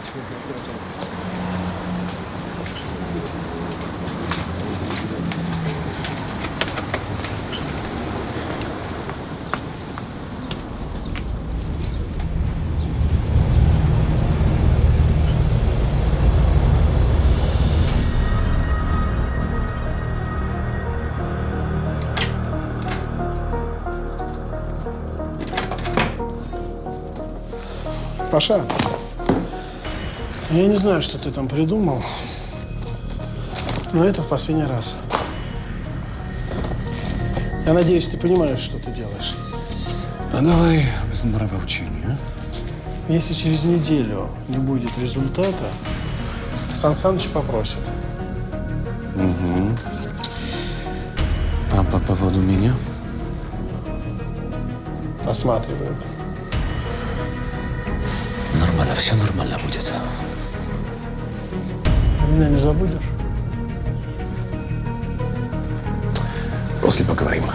Паша, я не знаю, что ты там придумал, но это в последний раз. Я надеюсь, ты понимаешь, что ты делаешь. А давай без нравоучения, Если через неделю не будет результата, Сан Саныч попросит. а? Угу. А по поводу меня? Посматривает. Все нормально будет. Ты меня не забудешь? После поговорим.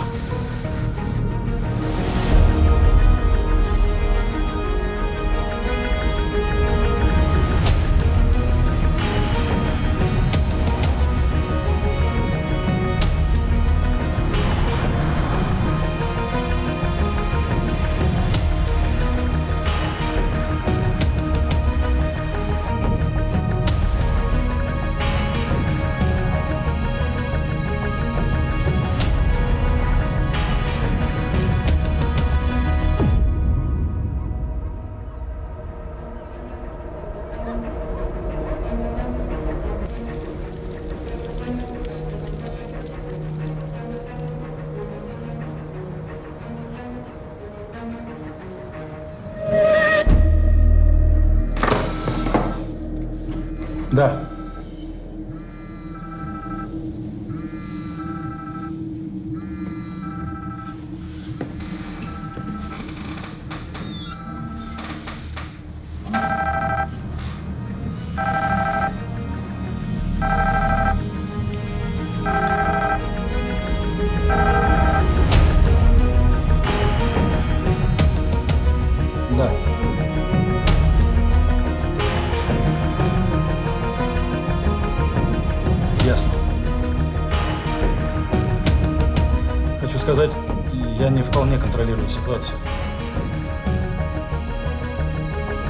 Ситуацию.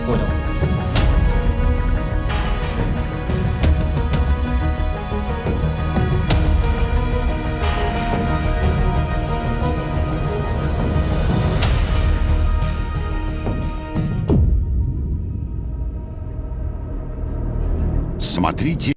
Понял. Смотрите